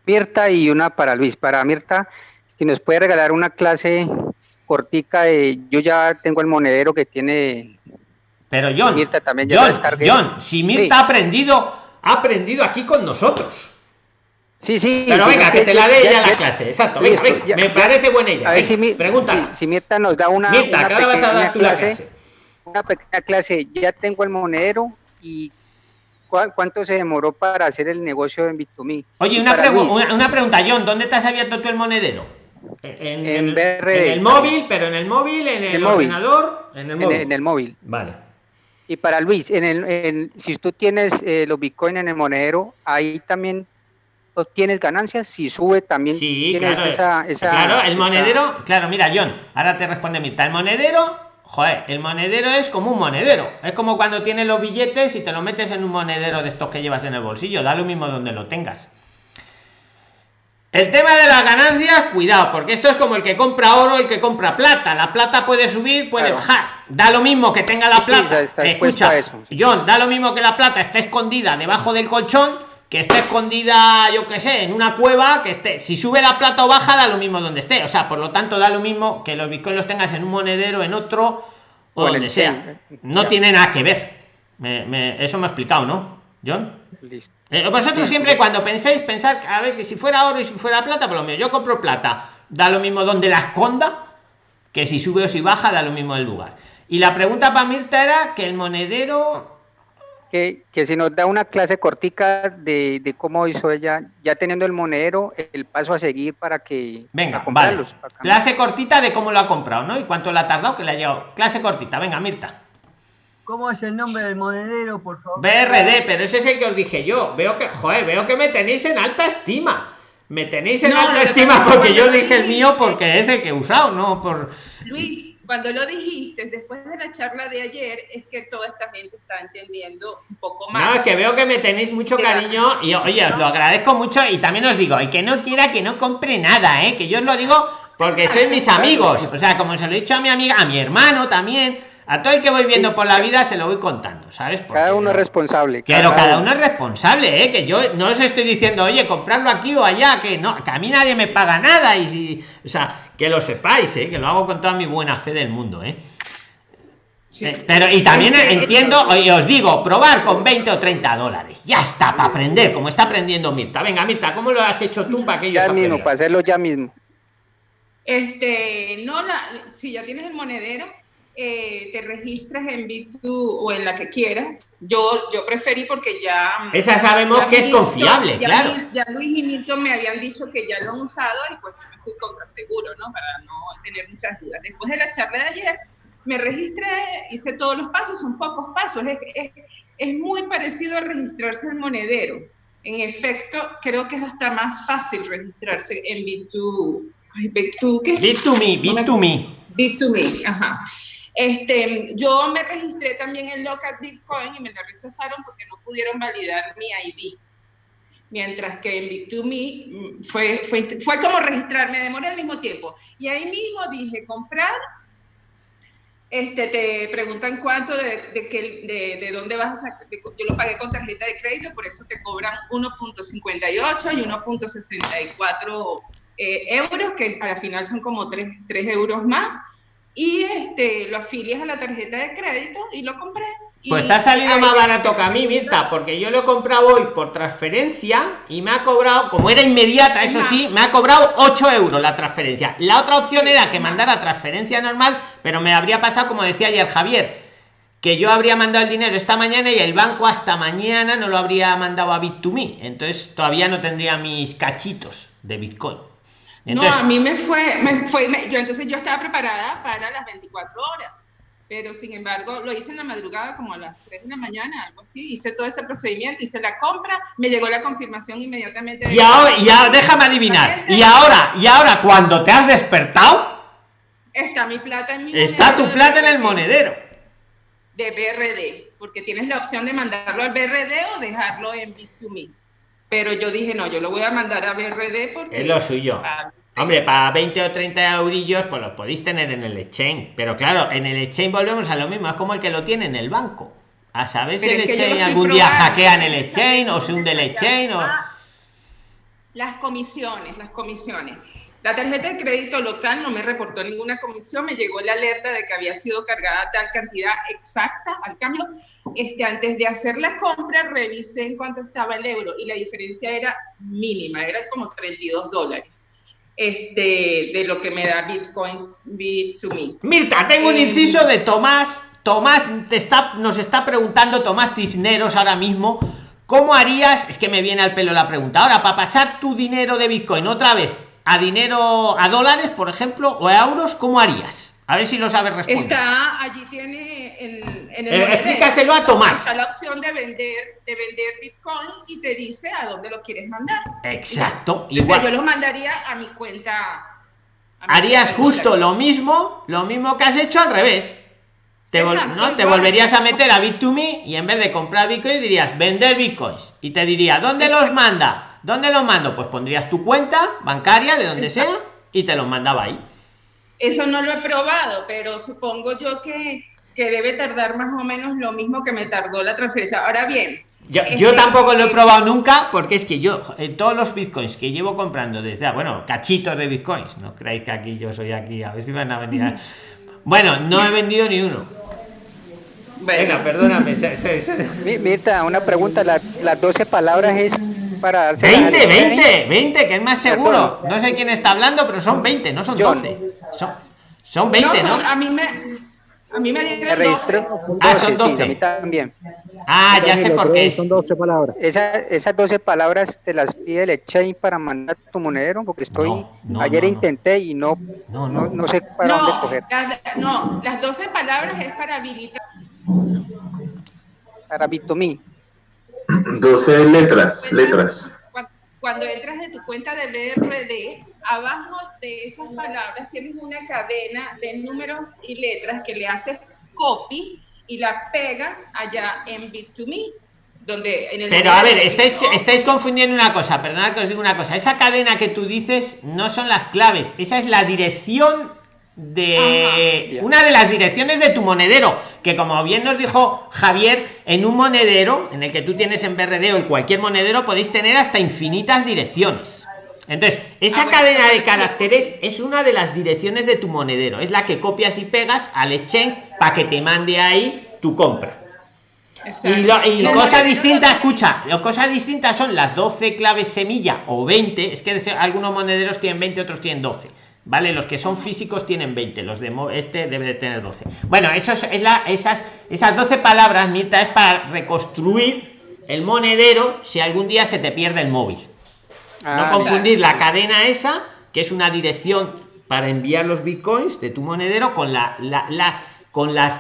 Mirta y una para Luis. Para Mirta, si nos puede regalar una clase cortica de yo ya tengo el monedero que tiene pero John Mirta también ya John, John si Mirta ha aprendido ha aprendido aquí con nosotros. Sí sí pero venga que, te la dé ella la clase exacto venga, me parece buena idea a ver si, pregunta. si, Mirta nos da una, Mirta, una pequeña clase, una pequeña clase ya tengo el monedero y ¿Cuánto se demoró para hacer el negocio en Bit2Me? Oye, una, una, pregunta, John, ¿dónde has abierto tú el monedero? En, el móvil, pero en el móvil, en el, ordenador, en el móvil. En, el móvil. Vale. Y para Luis, en el, si tú tienes eh, los Bitcoin en el monedero, ahí también tienes ganancias, si sube también sí, tienes esa, esa, Claro, el monedero, claro, mira, John, ahora te responde Mirta, el monedero joder, el monedero es como un monedero. Es como cuando tienes los billetes y te lo metes en un monedero de estos que llevas en el bolsillo. Da lo mismo donde lo tengas. El tema de las ganancias, cuidado, porque esto es como el que compra oro, el que compra plata. La plata puede subir, puede bajar. Da lo mismo que tenga la plata. Escucha, eso. John, da lo mismo que la plata esté escondida debajo del colchón, que esté escondida, yo qué sé, en una cueva, que esté. Si sube la plata o baja, da lo mismo donde esté. O sea, por lo tanto, da lo mismo que los bitcoins los tengas en un monedero, en otro, o donde sea. No tiene nada que ver. eso me ha explicado, ¿no, John? Listo. Eh, vosotros siempre cuando penséis, pensar, a ver, que si fuera oro y si fuera plata, por lo menos yo compro plata, da lo mismo donde la esconda, que si sube o si baja, da lo mismo el lugar. Y la pregunta para Mirta era que el monedero... que, que si nos da una clase cortica de, de, cómo hizo ella, ya teniendo el monedero, el paso a seguir para que... Venga, vale. clase cortita de cómo lo ha comprado, ¿no? Y cuánto le ha tardado que le ha llegado. Clase cortita, venga, Mirta. ¿Cómo es el nombre del monedero, por favor? BRD, pero ese es el que os dije yo. Veo que, joder, veo que me tenéis en alta estima. Me tenéis en alta estima porque yo dije el mío porque es el que he usado, no por... Luis, cuando lo dijiste, después de la charla de ayer, es que toda esta gente está entendiendo un poco más. No, es que veo que me tenéis mucho cariño y oye, os lo agradezco mucho y también os digo, el que no quiera que no compre nada, ¿eh? que yo os lo digo porque sois mis amigos. O sea, como se lo he dicho a mi amiga, a mi hermano también a todo el que voy viendo por la vida se lo voy contando, ¿sabes? cada uno es responsable. Pero cada, uno es responsable, ¿eh? Que yo no os estoy diciendo, oye, comprarlo aquí o allá, que no, que a mí nadie me paga nada y si, o sea, que lo sepáis, ¿eh? Que lo hago con toda mi buena fe del mundo, ¿eh? eh pero y también entiendo, y os digo, probar con 20 o 30 dólares. Ya está, para aprender, como está aprendiendo Mirta. Venga, Mirta, ¿cómo lo has hecho tú para que yo Ya mismo, para hacerlo ya mismo. Este, no, la, si ya tienes el monedero, eh, te registras en Bit2 o en la que quieras. Yo, yo preferí porque ya... Mm, Esa sabemos que es confiable, ya claro. ya Luis y Milton me habían dicho que ya lo han usado y pues me fui contra seguro, ¿no? Para no tener muchas dudas. Después de la charla de ayer, me registré, hice todos los pasos, son pocos pasos. Es, es, es muy parecido a registrarse en Monedero. En efecto, creo que es hasta más fácil registrarse en Bit2. Bit2, ¿qué? Bit2Me, Bit2Me. Bit2Me, ajá. Este, yo me registré también en Local Bitcoin y me la rechazaron porque no pudieron validar mi ID. Mientras que en Bit2Me mm, fue, fue, fue como registrarme, demoré al mismo tiempo. Y ahí mismo dije, comprar, este, te preguntan cuánto de, de, de, de dónde vas a sacar. Yo lo pagué con tarjeta de crédito, por eso te cobran 1.58 y 1.64 eh, euros, que al final son como 3, 3 euros más y este, lo afilias a la tarjeta de crédito y lo compré. pues está saliendo más barato que a mí, Mirta, porque yo lo he comprado hoy por transferencia y me ha cobrado, como era inmediata, eso sí, me ha cobrado 8 euros la transferencia. La otra opción era que mandara transferencia normal, pero me habría pasado, como decía ayer Javier, que yo habría mandado el dinero esta mañana y el banco hasta mañana no lo habría mandado a Bit2Me. Entonces todavía no tendría mis cachitos de Bitcoin no, a mí me fue, me fue yo entonces yo estaba preparada para las 24 horas, pero sin embargo lo hice en la madrugada como a las 3 de la mañana, algo así, hice todo ese procedimiento, hice la compra, me llegó la confirmación inmediatamente. Y ahora, ya, déjame adivinar, y ahora, y ahora cuando te has despertado, está mi plata en mi Está tu plata en el monedero. De BRD, porque tienes la opción de mandarlo al BRD o dejarlo en Bit2Me. Pero yo dije, no, yo lo voy a mandar a BRD porque... Es lo suyo. Hombre, para 20 o 30 eurillos, pues los podéis tener en el exchange. Pero claro, en el exchange volvemos a lo mismo. Es como el que lo tiene en el banco. A saber si el exchange algún día hackean el exchange o se hunde el exchange o... Las comisiones, las comisiones. La tarjeta de crédito local no me reportó ninguna comisión, me llegó la alerta de que había sido cargada tal cantidad exacta al cambio. Este, antes de hacer la compra, revisé en cuánto estaba el euro y la diferencia era mínima, era como 32 dólares. Este, de lo que me da Bitcoin Bit2Me. Mirta, tengo un eh, inciso de Tomás. Tomás te está, nos está preguntando, Tomás Cisneros, ahora mismo, ¿cómo harías? Es que me viene al pelo la pregunta. Ahora, para pasar tu dinero de Bitcoin otra vez a dinero, a dólares, por ejemplo, o a euros, ¿cómo harías? A ver si lo sabes responder. Está, allí tiene en, en el eh, explícaselo a Tomás. Está la opción de vender, de vender Bitcoin y te dice a dónde lo quieres mandar. Exacto. Igual. yo lo mandaría a mi cuenta. Harías justo lo mismo, lo mismo que has hecho al revés. Te, ¿no? te volverías a meter a Bit2Me y en vez de comprar Bitcoin dirías vender Bitcoins y te diría ¿dónde los manda? ¿Dónde lo mando? Pues pondrías tu cuenta bancaria de donde sea y te lo mandaba ahí. Eso no lo he probado, pero supongo yo que, que debe tardar más o menos lo mismo que me tardó la transferencia. Ahora bien. Yo, este, tampoco lo he probado nunca porque es que yo, en todos los bitcoins que llevo comprando desde, bueno, cachitos de bitcoins, no creéis que aquí yo soy aquí, a ver si van a venir. Bueno, no he vendido ni uno. Venga, perdóname. Mirta, una pregunta, las 12 palabras es para 20, 20, 20, que es más seguro. No sé quién está hablando, pero son 20, no son 12. Son, son 20, ¿no? A mí me, a mí me dieron 12. Ah, son 12. a mí también. Ah, ya sé por qué. Son 12 palabras. Esa, esas 12 palabras te las pide el exchange para mandar tu monedero, porque estoy. No, no, ayer no, no. intenté y no, No, no, no. no sé para dónde coger. las, no, las 12 palabras es para habilitar. Para Bit2Me. 12 letras, letras. Cu- Cuando entras en tu cuenta de BRD, abajo de esas palabras tienes una cadena de números y letras que le haces copy y la pegas allá en Bit2Me, donde en el Pero a ver, de estáis, estáis confundiendo una cosa, perdonad que os digo una cosa. Esa cadena que tú dices no son las claves, esa es la dirección de Ajá. una de las direcciones de tu monedero, que como bien nos dijo Javier, en un monedero, en el que tú tienes en BRD o en cualquier monedero, podéis tener hasta infinitas direcciones. Entonces, esa Ah, bueno, cadena de caracteres es una de las direcciones de tu monedero, es la que copias y pegas al exchange para que te mande ahí tu compra. Exacto. Y, lo- y cosas distintas, escucha, las cosas distintas son las 12 claves semilla o 20, es que algunos monederos tienen 20, otros tienen 12. ¿Vale? Los que son físicos tienen 20, los de este debe de tener 12. Bueno, eso es, es la, esas, esas 12 palabras, Mirta, es para reconstruir el monedero si algún día se te pierde el móvil. Ah, no confundir la cadena esa, que es una dirección para enviar los bitcoins de tu monedero, con la, la, la- con las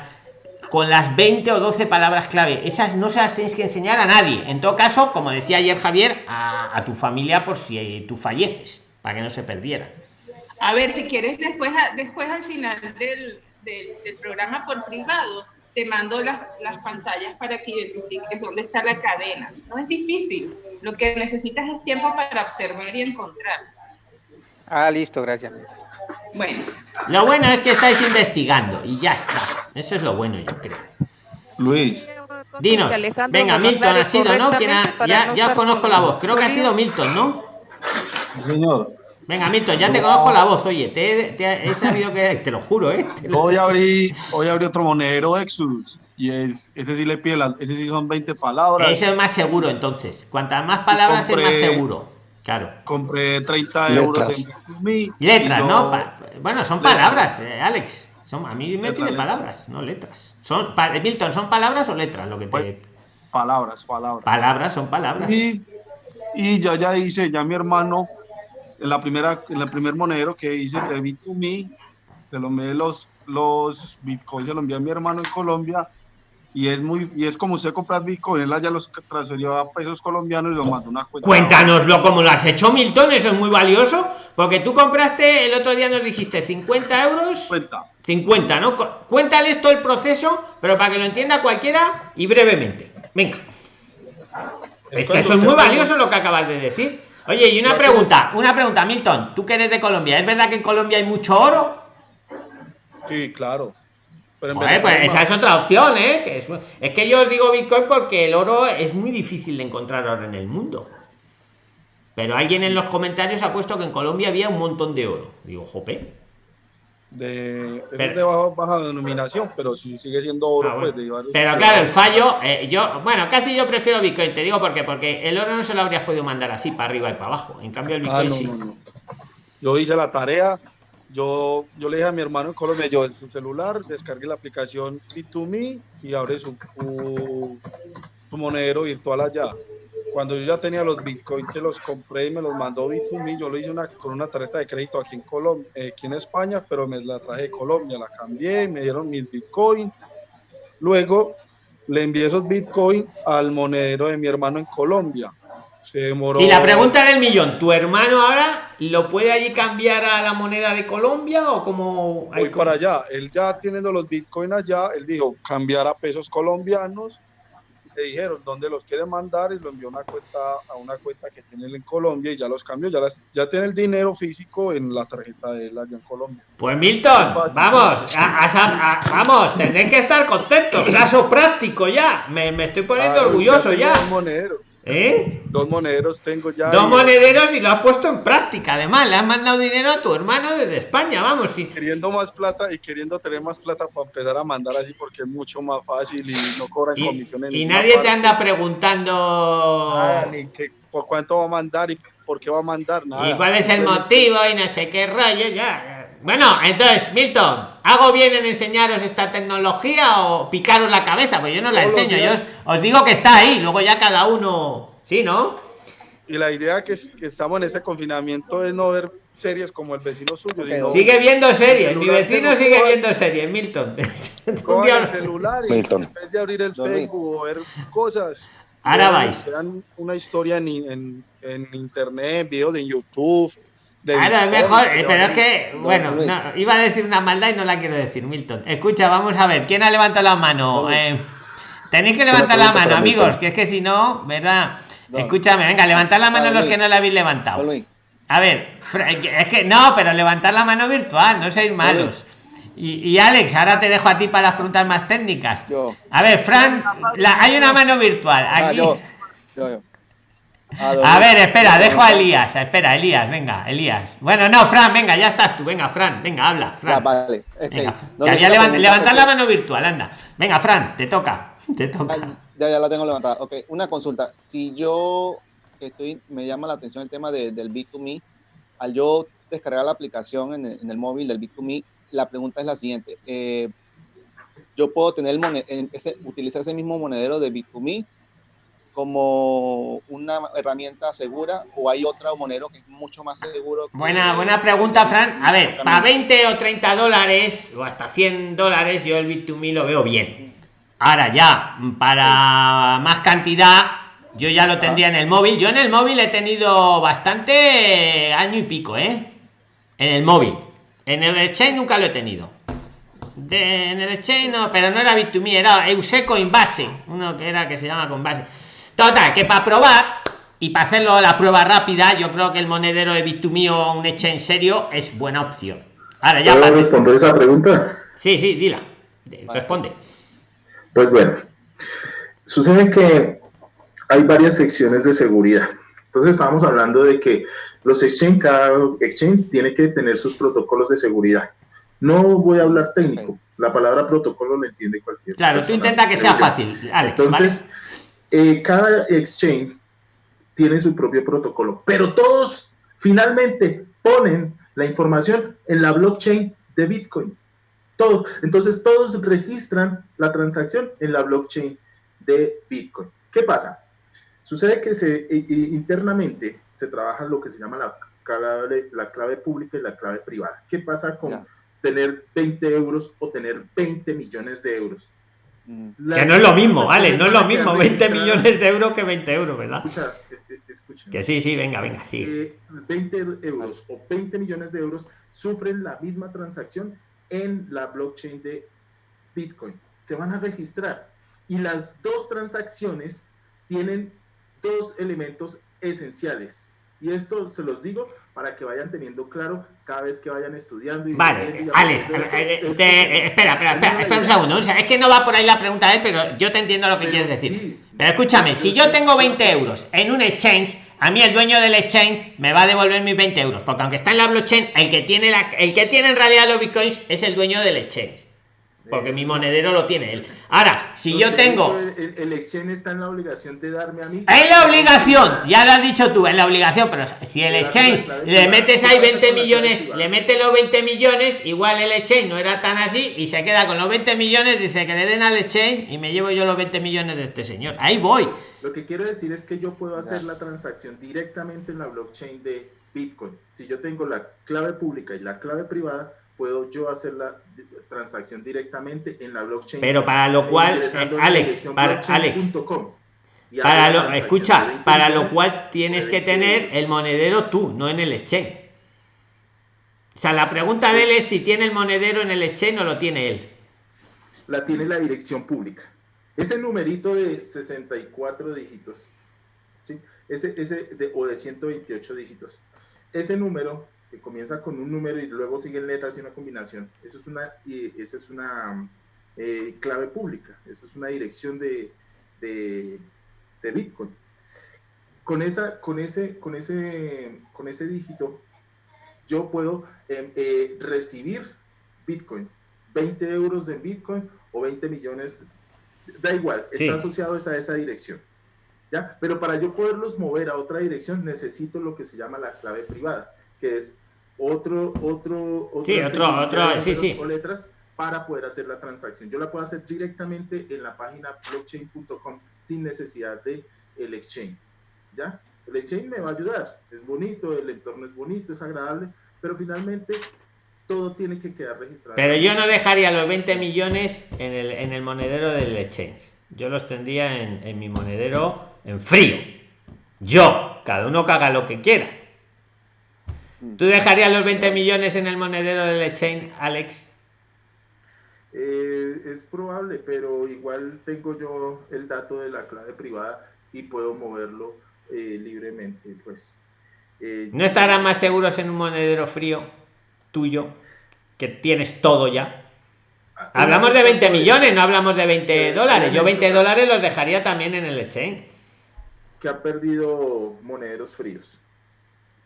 con las 20 o 12 palabras clave. Esas no se las tenéis que enseñar a nadie. En todo caso, como decía ayer Javier, a, a tu familia por si tú falleces, para que no se perdiera. A ver, si quieres, después, después al final del, del- del programa por privado, te mando las, las pantallas para que identifiques dónde está la cadena. No es difícil. Lo que necesitas es tiempo para observar y encontrar. Ah, listo, gracias. Bueno, Lo bueno es que estáis investigando y ya está. Eso es lo bueno, yo creo. Luis, Dinos. Alejandro Venga, Milton ha sido, ¿no? ¿Quién ha- correctamente para ya, ya conozco con la voz. Creo que ha sido Milton, ¿no? señor, Venga, Milton, ya te conozco la voz. Oye, te, te he sabido que. Te lo juro, ¿eh? Lo- hoy abrí, hoy abrí otro monedero Exodus y es, ese sí le pide, las, ese sí son 20 palabras. Eso es más seguro, entonces. Cuantas más palabras es más seguro. Claro. Compré 30 Letras. euros en Letras, yo- ¿no? Pa- bueno, son Letras. palabras, eh, Alex. Son, a mí me Letras, pide letras. palabras, no letras. Son, pa- Milton, ¿son palabras o letras? Lo que te. Pues, Palabras, palabras. Palabras son palabras. Y, y ya ya hice, ya mi hermano, en la primera, en el primer monedero que hice de Bit2Me, se lo envié los, los bitcoins, se lo envié a mi hermano en Colombia, y es muy, y es como usted comprar bitcoin, él ya los transfirió a pesos colombianos y los mandó una cuenta. Cuéntanoslo como lo has hecho, Milton, eso es muy valioso. Porque tú compraste, el otro día nos dijiste 50 euros. Cuenta. 50, ¿no? Cu- Cuéntales todo el proceso, pero para que lo entienda cualquiera y brevemente. Venga. Es que eso es muy valioso lo que acabas de decir. Oye, y una Ya pregunta, una pregunta, Milton, tú que eres de Colombia, ¿es verdad que en Colombia hay mucho oro? Sí, claro. Pero en Joder, pues esa es otra opción, ¿eh? Que es, es que yo os digo Bitcoin porque el oro es muy difícil de encontrar ahora en el mundo. Pero alguien en los comentarios ha puesto que en Colombia había un montón de oro. Digo, jope. De, es Pero- de baja, baja denominación, pero sí sigue siendo oro, Ah, bueno. pues, de Pero claro, el fallo, eh, yo, bueno, casi yo prefiero Bitcoin, te digo por qué, porque el oro no se lo habrías podido mandar así para arriba y para abajo. En cambio, el Ah, Bitcoin no, sí. no, no. Yo hice la tarea. Yo, yo le dije a mi hermano en Colombia, yo en su celular, descargue la aplicación Bit2Me y abre su, su, su monedero virtual allá. Cuando yo ya tenía los bitcoins que los compré y me los mandó Bit2Me, yo lo hice una, con una tarjeta de crédito aquí en Colombia, aquí en España, pero me la traje de Colombia, la cambié, me dieron mis bitcoins. Luego le envié esos bitcoins al monedero de mi hermano en Colombia. Se demoró. Y la pregunta del millón, ¿tu hermano ahora lo puede allí cambiar a la moneda de Colombia o como voy para allá. Él ya teniendo los bitcoins allá, él dijo cambiar a pesos colombianos. Le dijeron dónde los quiere mandar y lo envió a una cuenta, a una cuenta que tiene él en Colombia y ya los cambió. Ya, las, ya tiene el dinero físico en la tarjeta de él allá en Colombia. Pues Milton, vamos, a- a- a- vamos, tendréis que estar contentos, caso práctico ya. Me, me estoy poniendo orgulloso ya. ¿Eh? Dos monederos tengo ya. Dos y monederos y lo has puesto en práctica. Además, le has mandado dinero a tu hermano desde España, vamos. Sí. Queriendo más plata y queriendo tener más plata para empezar a mandar así porque es mucho más fácil y no cobran Y, comisiones. y nadie te anda preguntando. Ah, ni que por cuánto va a mandar y por qué va a mandar nada. ¿Y cuál es el motivo? Y no sé qué rollo, ya. Bueno, entonces, Milton, ¿hago bien en enseñaros esta tecnología o picaros la cabeza? Pues yo no la enseño, yo os, os digo que está ahí, luego ya cada uno. Sí, ¿no? Y la idea que, es- que estamos en ese confinamiento es no ver series como el vecino suyo. Sino Sigue viendo series, mi vecino sigue viendo series, Milton. El celular y Milton. en vez de abrir el. Facebook o ver cosas. Ahora vean- vais. vean una historia en, en, en internet, videos de YouTube. Claro, es Bitcoin, mejor, pero es que, bueno, no, iba a decir una maldad y no la quiero decir, Milton. Escucha, vamos a ver, ¿quién ha levantado la mano? Eh, tenéis que levantar la mano, amigos, que es que si no, ¿verdad? Escúchame, venga, levantad la mano Don los que no la habéis levantado. A ver, es que no, pero levantar la mano virtual, no seáis malos. Y, y Alex, ahora te dejo a ti para las preguntas más técnicas. yo. A ver, Fran, la- hay una mano virtual. Ah, Aquí. yo. Yo, yo. A ver, espera, dejo a Elías. Espera, Elías, venga, Elías. Bueno, no, Fran, venga, ya estás tú. Venga, Fran, venga, habla. Ya, Fran. vale. Este, Venga, ya, pregunta, levantar la porque- mano virtual, anda. Venga, Fran, te toca. Te toca. Ya, ya la tengo levantada. Ok, una consulta. Si yo estoy, me llama la atención el tema de- del B2Me, al yo descargar la aplicación en el, en el móvil del B2Me, la pregunta es la siguiente. eh, yo puedo tener el ese, utilizar ese mismo monedero de B2Me como una herramienta segura o hay otro monedero que es mucho más seguro. que- Buena, buena pregunta, Fran. A ver, para 20 o 30 dólares o hasta 100 dólares, yo el Bit2Me lo veo bien. Ahora ya, para más cantidad, yo ya lo tendría en el móvil. Yo en el móvil he tenido bastante año y pico, ¿eh? En el móvil. En el exchange nunca lo he tenido. De- en el exchange no, pero no era Bit2Me, era Euse Coinbase, uno que era que se llama Coinbase. Total, que para probar y para hacerlo la prueba rápida, yo creo que el monedero de Bit2Me o un exchange serio es buena opción. Ahora ya ¿Puedo responder esa pregunta? Sí, sí, dila. De- Responde. Pues bueno, sucede que hay varias secciones de seguridad. Entonces estábamos hablando de que los exchange, cada exchange tiene que tener sus protocolos de seguridad. No voy a hablar técnico, la palabra protocolo lo entiende cualquier Claro, tú persona, intenta que sea yo. fácil, Alex. Entonces, eh, cada exchange tiene su propio protocolo, pero todos finalmente ponen la información en la blockchain de Bitcoin. Todos. Entonces, todos registran la transacción en la blockchain de Bitcoin. ¿Qué pasa? Sucede que se, i- i- internamente se trabaja lo que se llama la clave, la clave pública y la clave privada. ¿Qué pasa con tener 20 euros o tener 20 millones de euros? Mm. Que no es lo mismo, vale, no es lo mismo 20 registradas- millones de euros que 20 euros, ¿verdad? Escucha, escuchen. Que sí, sí, venga, venga, sí. Eh, 20 euros o 20 millones de euros sufren la misma transacción en la blockchain de Bitcoin. Se van a registrar y las dos transacciones tienen dos elementos esenciales. Y esto se los digo para que vayan teniendo claro cada vez que vayan estudiando. Y Vale, Alex, espera, espera, espera, espera un segundo. o sea, es que no va por ahí la pregunta de él, pero yo te entiendo lo que Pero quieres decir. sí. Pero escúchame, Yo si yo tengo solo 20 para- euros en un exchange, a mí el dueño del exchange me va a devolver mis 20 euros, porque aunque está en la blockchain, el que tiene la, el que tiene en realidad los bitcoins es el dueño del exchange, porque Eh, mi monedero lo tiene él. Ahora, si yo tengo hecho, el, el exchange está en la obligación de darme a mí. Es la obligación, ya lo has dicho tú, es la obligación, pero si el exchange le metes ¿Qué ahí pasa 20 con la clave millones, le metes los 20 millones, igual el exchange no era tan así y se queda con los 20 millones, dice que le den al exchange y me llevo yo los 20 millones de este señor. Ahí voy. Lo que quiero decir es que yo puedo hacer la transacción directamente en la blockchain de Bitcoin. Si yo tengo la clave pública y la clave privada, puedo yo hacer la transacción directamente en la blockchain. Pero para lo e cual, eh, Alex, para. Alex, para lo, escucha, 20 para lo cual tienes que 20 tener el monedero tú, no en el exchange. O sea, la pregunta de él es si tiene el monedero en el exchange o lo tiene él. la tiene la dirección pública. Ese numerito de 64 dígitos, ¿sí? ese, ese de, o de 128 dígitos, ese número que comienza con un número y luego siguen letras y una combinación, eso es una, y esa es una eh, clave pública, eso es una dirección de, de, de Bitcoin. Con, esa, con, ese, con, ese, con ese dígito, yo puedo eh, eh, recibir Bitcoins 20 euros en bitcoins o 20 millones, da igual, está Sí. asociado es a esa dirección. ¿ya? Pero para yo poderlos mover a otra dirección necesito lo que se llama la clave privada, que es otro, otro, otra Sí, otro- otro, sí, sí. o letras para poder hacer la transacción. Yo la puedo hacer directamente en la página blockchain.com sin necesidad de el exchange. ¿Ya? El exchange me va a ayudar. Es bonito, el entorno es bonito, es agradable, pero finalmente todo tiene que quedar registrado. Pero yo no dejaría los 20 millones en el, en el monedero del exchange. Yo los tendría en, en mi monedero en frío. Yo, cada uno haga lo que quiera. ¿Tú dejarías los 20 millones en el monedero del exchange, Alex? Eh, es probable, pero igual tengo yo el dato de la clave privada y puedo moverlo eh, libremente. Pues eh, ¿No estarán más seguros en un monedero frío tuyo que tienes todo ya? Ah, Hablamos de vez 20 pasó millones, no hablamos de 20 Eh, dólares. Yo 20 anécdotas. dólares los dejaría también en el exchange. que ha perdido monederos fríos.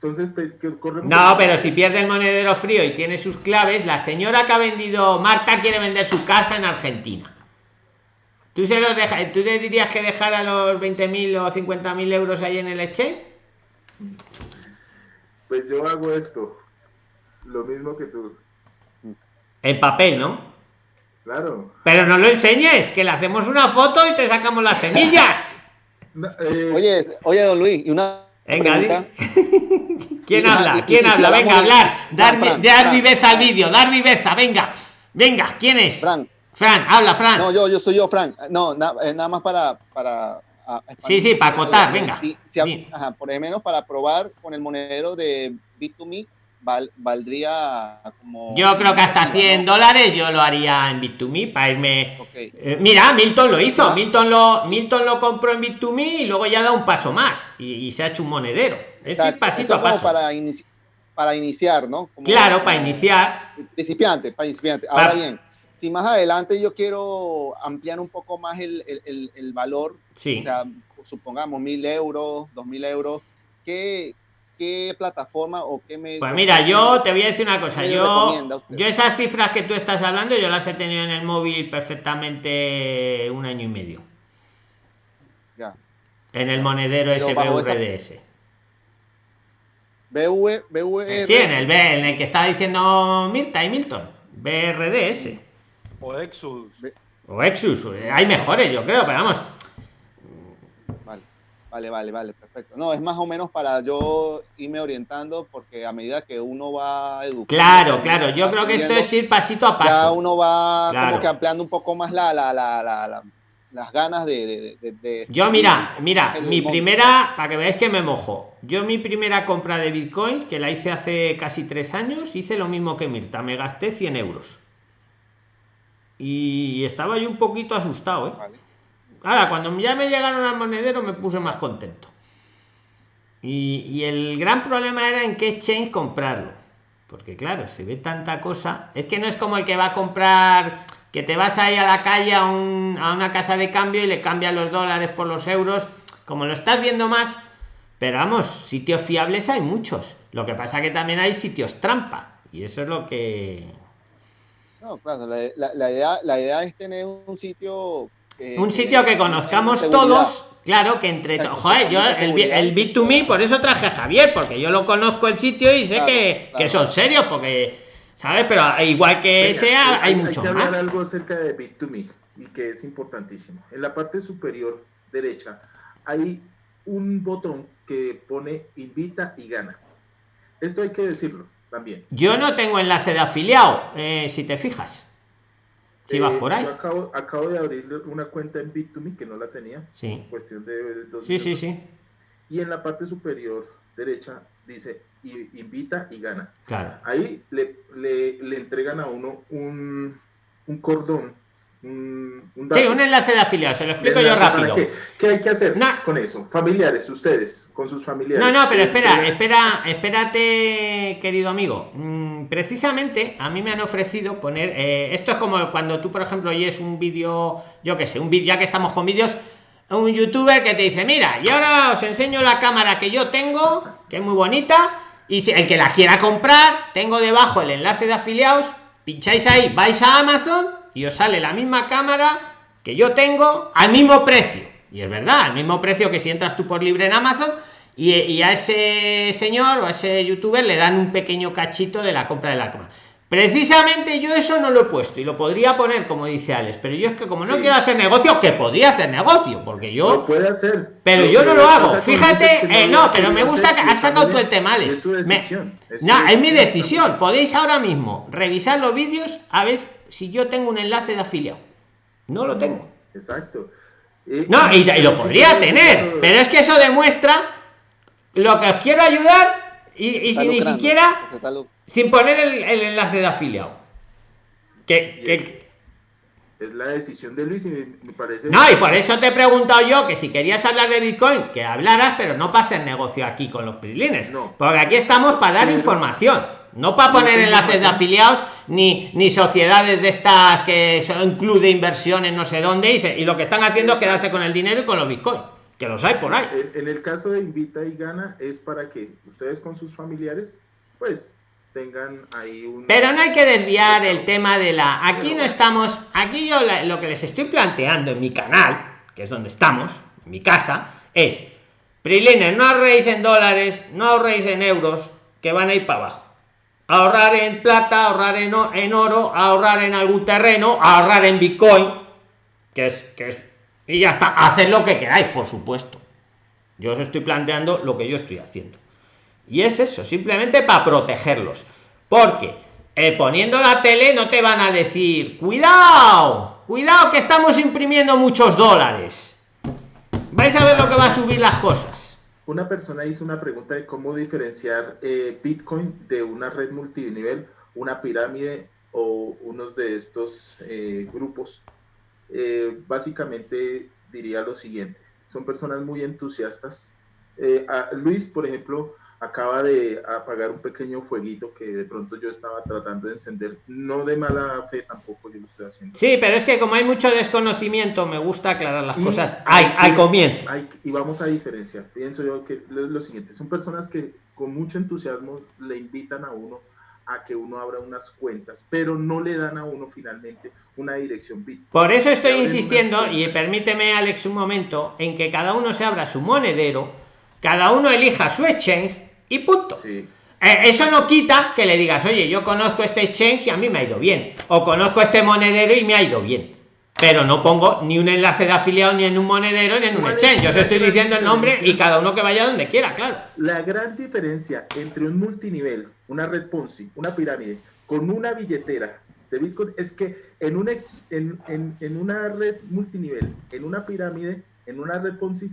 Entonces, te, que corremos No, pero si pierde el monedero frío y tiene sus claves, la señora que ha vendido, Marta quiere vender su casa en Argentina. ¿Tú, se los deja, ¿Tú le dirías que dejara los 20.000 o 50.000 euros ahí en el exchange? Pues yo hago esto, lo mismo que tú. En papel, ¿no? Claro. Pero no lo enseñes, que le hacemos una foto y te sacamos las semillas. No, eh, Oye, oye, don Luis, y una Venga, pregunta. ¿quién habla? ¿Quién habla? Venga, hablar. Dar, Fran, dar Fran, viveza al vídeo, dar viveza, venga. Venga, ¿quién es? Fran, Fran, habla, Fran. no, yo, yo soy yo, Fran. No, na- eh, nada más para, para ah, Sí, sí, para acotar, venga. si- si hab- Bien. ajá, por ejemplo, para probar con el monedero de Bit2Me, val- valdría como. Yo creo que hasta 100 ¿no? dólares yo lo haría en Bit2Me para irme. Eh, mira, Milton lo hizo. Milton lo, Milton lo compró en Bit2Me y luego ya da un paso más y, y se ha hecho un monedero. Es Exacto, pasito eso a paso. Para, inici- para iniciar, ¿no? Como- Claro, para iniciar. Principiante, para principiante. Ahora bien, si más adelante yo quiero ampliar un poco más el, el- el- el valor, Sí. o sea, supongamos mil euros, dos mil euros, ¿qué, qué plataforma o qué medio? Pues mira, yo te voy a decir una cosa. Yo, yo esas cifras que tú estás hablando, yo las he tenido en el móvil perfectamente un año y medio. Ya. En el monedero esa- SBVDS. BV, BV, Sí, en el B, en el que estaba diciendo Mirta y Milton. BRDS. O Exodus. O Exus. Hay mejores, yo creo, pero vamos. Vale, vale, vale, perfecto. No, es más o menos para yo irme orientando, porque a medida que uno va educando. Claro, claro. Yo creo que esto es ir pasito a Ya paso. uno va Claro. como que ampliando un poco más la, la, la, la- la- las ganas de. de, de- de- Yo, mira, mira, mi primera, para que veáis que me mojo. Yo, mi primera compra de bitcoins, que la hice hace casi tres años, hice lo mismo que Mirta. Me gasté 100 euros. Y estaba yo un poquito asustado, ¿eh? Vale. Ahora, cuando ya me llegaron al monedero, me puse más contento. Y, y el gran problema era en qué exchange comprarlo. Porque claro, se ve tanta cosa. Es que no es como el que va a comprar, que te vas ahí a la calle a, un- a una casa de cambio y le cambian los dólares por los euros. Como lo estás viendo más. Pero vamos, sitios fiables hay muchos. Lo que pasa que también hay sitios trampa. Y eso es lo que... No, claro, la, la- idea, la idea es tener un sitio. Que- un que sitio que tenga conozcamos seguridad. todos. Claro que entre todos. Joder, yo el, el Bit2Me, por eso traje a Javier, porque yo lo conozco el sitio y sé Claro, que, claro. que son serios, porque, ¿sabes? Pero igual que Venga, sea, eh, hay, hay mucho que hablar más. algo acerca de Bit2Me y que es importantísimo. En la parte superior derecha hay un botón que pone invita y gana. Esto hay que decirlo también. Yo no tengo enlace de afiliado, eh, si te fijas. Eh, por ahí. Yo acabo, acabo de abrir una cuenta en Bit2Me que no la tenía, Sí, cuestión de dos sí, sí, minutos. sí. Y en la parte superior derecha dice "I- invita y gana. Claro. Ahí le, le, le entregan a uno un, un cordón, un, un Sí, dato. un enlace de afiliado, se lo explico yo rápido. qué. ¿Qué hay que hacer No. con eso? Familiares, ustedes, con sus familiares. No, no, pero Eh, espera, espera, espérate, querido amigo. Mm, precisamente a mí me han ofrecido poner. eh, esto es como cuando tú, por ejemplo, oyes un vídeo, yo qué sé, un vídeo, ya que estamos con vídeos, un youtuber que te dice: Mira, y ahora os enseño la cámara que yo tengo, que es muy bonita, y si el que la quiera comprar, tengo debajo el enlace de afiliados, pincháis ahí, vais a Amazon y os sale la misma cámara que yo tengo al mismo precio. Y es verdad, al mismo precio que si entras tú por libre en Amazon y, y a ese señor o a ese youtuber le dan un pequeño cachito de la compra de la cama. Precisamente yo eso no lo he puesto y lo podría poner como dice Alex, pero yo es que como no Sí. quiero hacer negocio, que podría hacer negocio, porque yo Lo puede hacer. pero yo no lo hago. Fíjate, eh, no, pero me gusta que has sacado tú el tema, Alex. Es su Me- decisión. es su no, es mi decisión, decisión. Podéis ahora mismo revisar los vídeos a ver si yo tengo un enlace de afiliado. No lo tengo. Exacto. Eh, No, y, y lo podría tener, pero es que eso demuestra lo que os quiero ayudar y, si ni lucrando, siquiera sin poner el, el enlace de afiliado. Que, que- es- Es la decisión de Luis y me, me parece. No, y por eso te he preguntado yo que si querías hablar de Bitcoin, que hablaras, pero no para hacer negocio aquí con los prilines. No. Porque aquí estamos para dar Pero- información, no para poner enlaces de afiliados ni, ni sociedades de estas que son club de inversiones no sé dónde y, se- y lo que están haciendo es quedarse con el dinero y con los Bitcoin, que los hay por ahí. En, en el caso de Invita y Gana es para que ustedes con sus familiares, pues, tengan ahí un. Pero no hay que desviar el tema de la. Aquí no estamos. Aquí yo la- lo que les estoy planteando en mi canal, que es donde estamos, en mi casa, es. Prilines, no ahorréis en dólares, no ahorréis en euros, que van a ir para abajo. Ahorrar en plata, ahorrar en, oro, ahorrar en algún terreno, ahorrar en Bitcoin, que es, que es. Y ya está. Haced lo que queráis, por supuesto. Yo os estoy planteando lo que yo estoy haciendo. Y es eso, simplemente para protegerlos. Porque eh, poniendo la tele no te van a decir, cuidado, cuidado que estamos imprimiendo muchos dólares. Vais a ver lo que va a subir las cosas. Una persona hizo una pregunta de cómo diferenciar eh, Bitcoin de una red multinivel, una pirámide o unos de estos eh, grupos. Eh, básicamente diría lo siguiente, son personas muy entusiastas. Luis, por ejemplo, acaba de apagar un pequeño fueguito que de pronto yo estaba tratando de encender, no de mala fe tampoco yo lo estoy haciendo. Sí, pero es que como hay mucho desconocimiento, me gusta aclarar las Y cosas hay que- comienzo. hay y vamos a diferenciar. Pienso yo que lo, lo siguiente, son personas que con mucho entusiasmo le invitan a uno a que uno abra unas cuentas, pero no le dan a uno finalmente una dirección Bitcoin. Por eso estoy insistiendo, y permíteme, Alex, un momento, en que cada uno se abra su monedero, cada uno elija su exchange y punto. Sí, Eh, eso no quita que le digas, oye, yo conozco este exchange y a mí me ha ido bien. O conozco este monedero y me ha ido bien. Pero no pongo ni un enlace de afiliado ni en un monedero ni en un ¿Cuál es exchange. Yo os estoy diciendo el nombre y cada uno que vaya donde quiera, claro. La gran diferencia entre un multinivel, una red Ponzi, una pirámide, con una billetera de Bitcoin es que en, un ex- en, en- en una red multinivel, en una pirámide, en una red Ponzi,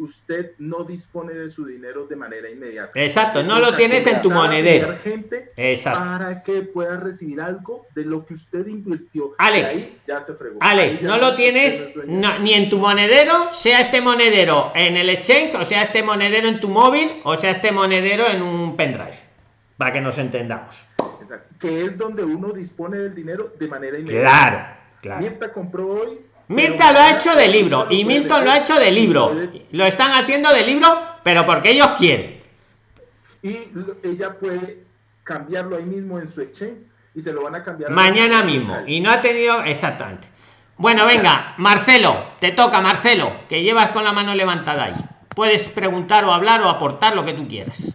usted no dispone de su dinero de manera inmediata. Exacto, no lo tienes en tu monedero. gente Exacto. para que pueda recibir algo de lo que usted invirtió. Alex, ahí ya se fregó. Alex, no lo tienes no ni en tu monedero, sea este monedero en el exchange, o sea este monedero en tu móvil, o sea este monedero en un pendrive. Para que nos entendamos. Exacto. Que es donde uno dispone del dinero de manera inmediata. Claro, claro. Mirta compró hoy. Mirta lo ha hecho de libro y Milton lo ha hecho de libro. Lo están haciendo de libro, pero porque ellos quieren. Y ella puede cambiarlo ahí mismo en su exchange y se lo van a cambiar. a- Mañana mismo. Y no ha tenido exactamente. Bueno, venga, Marcelo, te toca, Marcelo, que llevas con la mano levantada ahí. Puedes preguntar o hablar o aportar lo que tú quieras.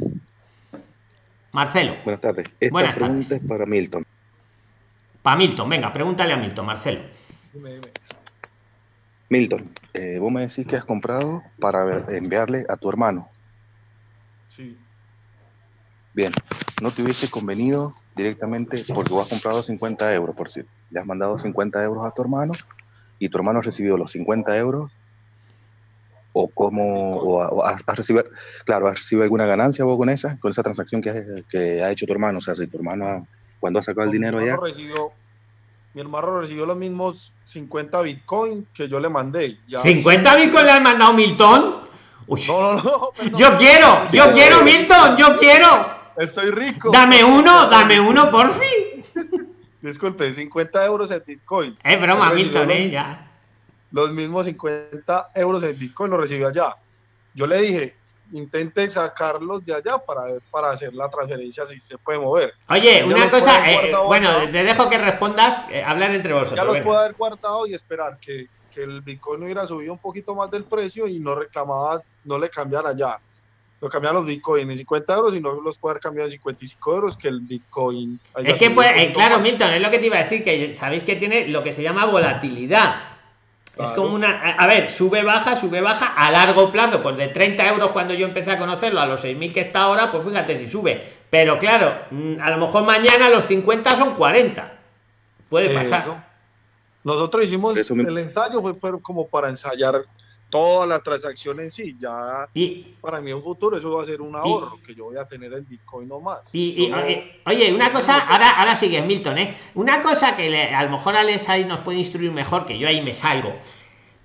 Marcelo, Buenas tardes. Esta Buenas pregunta tardes. es para Milton. para Milton, venga, pregúntale a Milton, Marcelo. Dime, dime. Milton, eh, vos me decís que has comprado para enviarle a tu hermano. Sí. Bien, ¿no te hubiese convenido directamente, porque vos has comprado 50 euros, por si le has mandado 50 euros a tu hermano y tu hermano ha recibido los 50 euros? ¿O cómo, o, ha- o has, has recibido, claro, has recibido alguna ganancia vos con esa, con esa transacción que, has- que ha hecho tu hermano? O sea, si tu hermano, cuando ha sacado el dinero ya, hermano recibió- mi hermano recibió los mismos 50 Bitcoin que yo le mandé. Ya- ¿50 Bitcoin le has mandado Milton? Uy, No, no, no. perdón. yo quiero, yo Sí, quiero, sí. Milton, yo quiero. Estoy rico. Dame uno, dame uno, por fin. Disculpe, 50 euros en Bitcoin. Es broma, Él recibió Milton, los- eh, ya. Los mismos 50 euros en Bitcoin los recibió allá. Yo le dije, intente sacarlos de allá para, para hacer la transferencia si se puede mover. Oye, Ya una cosa, eh, bueno, te dejo que respondas, eh, hablar entre vosotros. Ya los venga. puedo haber guardado y esperar que, que el Bitcoin hubiera subido un poquito más del precio y no reclamaba, no le cambiara allá. Pero cambiar los Bitcoin en 50 euros y no los puede haber cambiado en 55 euros que el Bitcoin. Es que, pues, eh, claro, más. Milton, es lo que te iba a decir, que sabéis que tiene lo que se llama volatilidad. Es como una. A ver, sube, baja, sube, baja a largo plazo. Pues de 30 euros cuando yo empecé a conocerlo a los 6.000 que está ahora, pues fíjate si sube. Pero claro, mm, a lo mejor mañana los 50 son 40. Puede pasar. Eso. Nosotros hicimos Eso me- el ensayo, fue pero como para ensayar toda la transacción en sí. Ya Y, para mí en un futuro eso va a ser un ahorro que yo voy a tener en Bitcoin no más. Y, no- oye, oye, una cosa, ahora, ahora sigue Milton, ¿eh? Una cosa que le- a lo mejor Alex ahí nos puede instruir mejor, que yo ahí me salgo.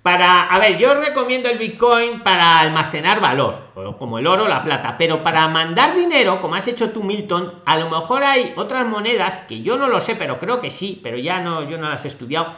Para, a ver, yo os recomiendo el Bitcoin para almacenar valor, como el oro, la plata, pero para mandar dinero, como has hecho tú, Milton, a lo mejor hay otras monedas que yo no lo sé, pero creo que sí, pero ya no, yo no las he estudiado,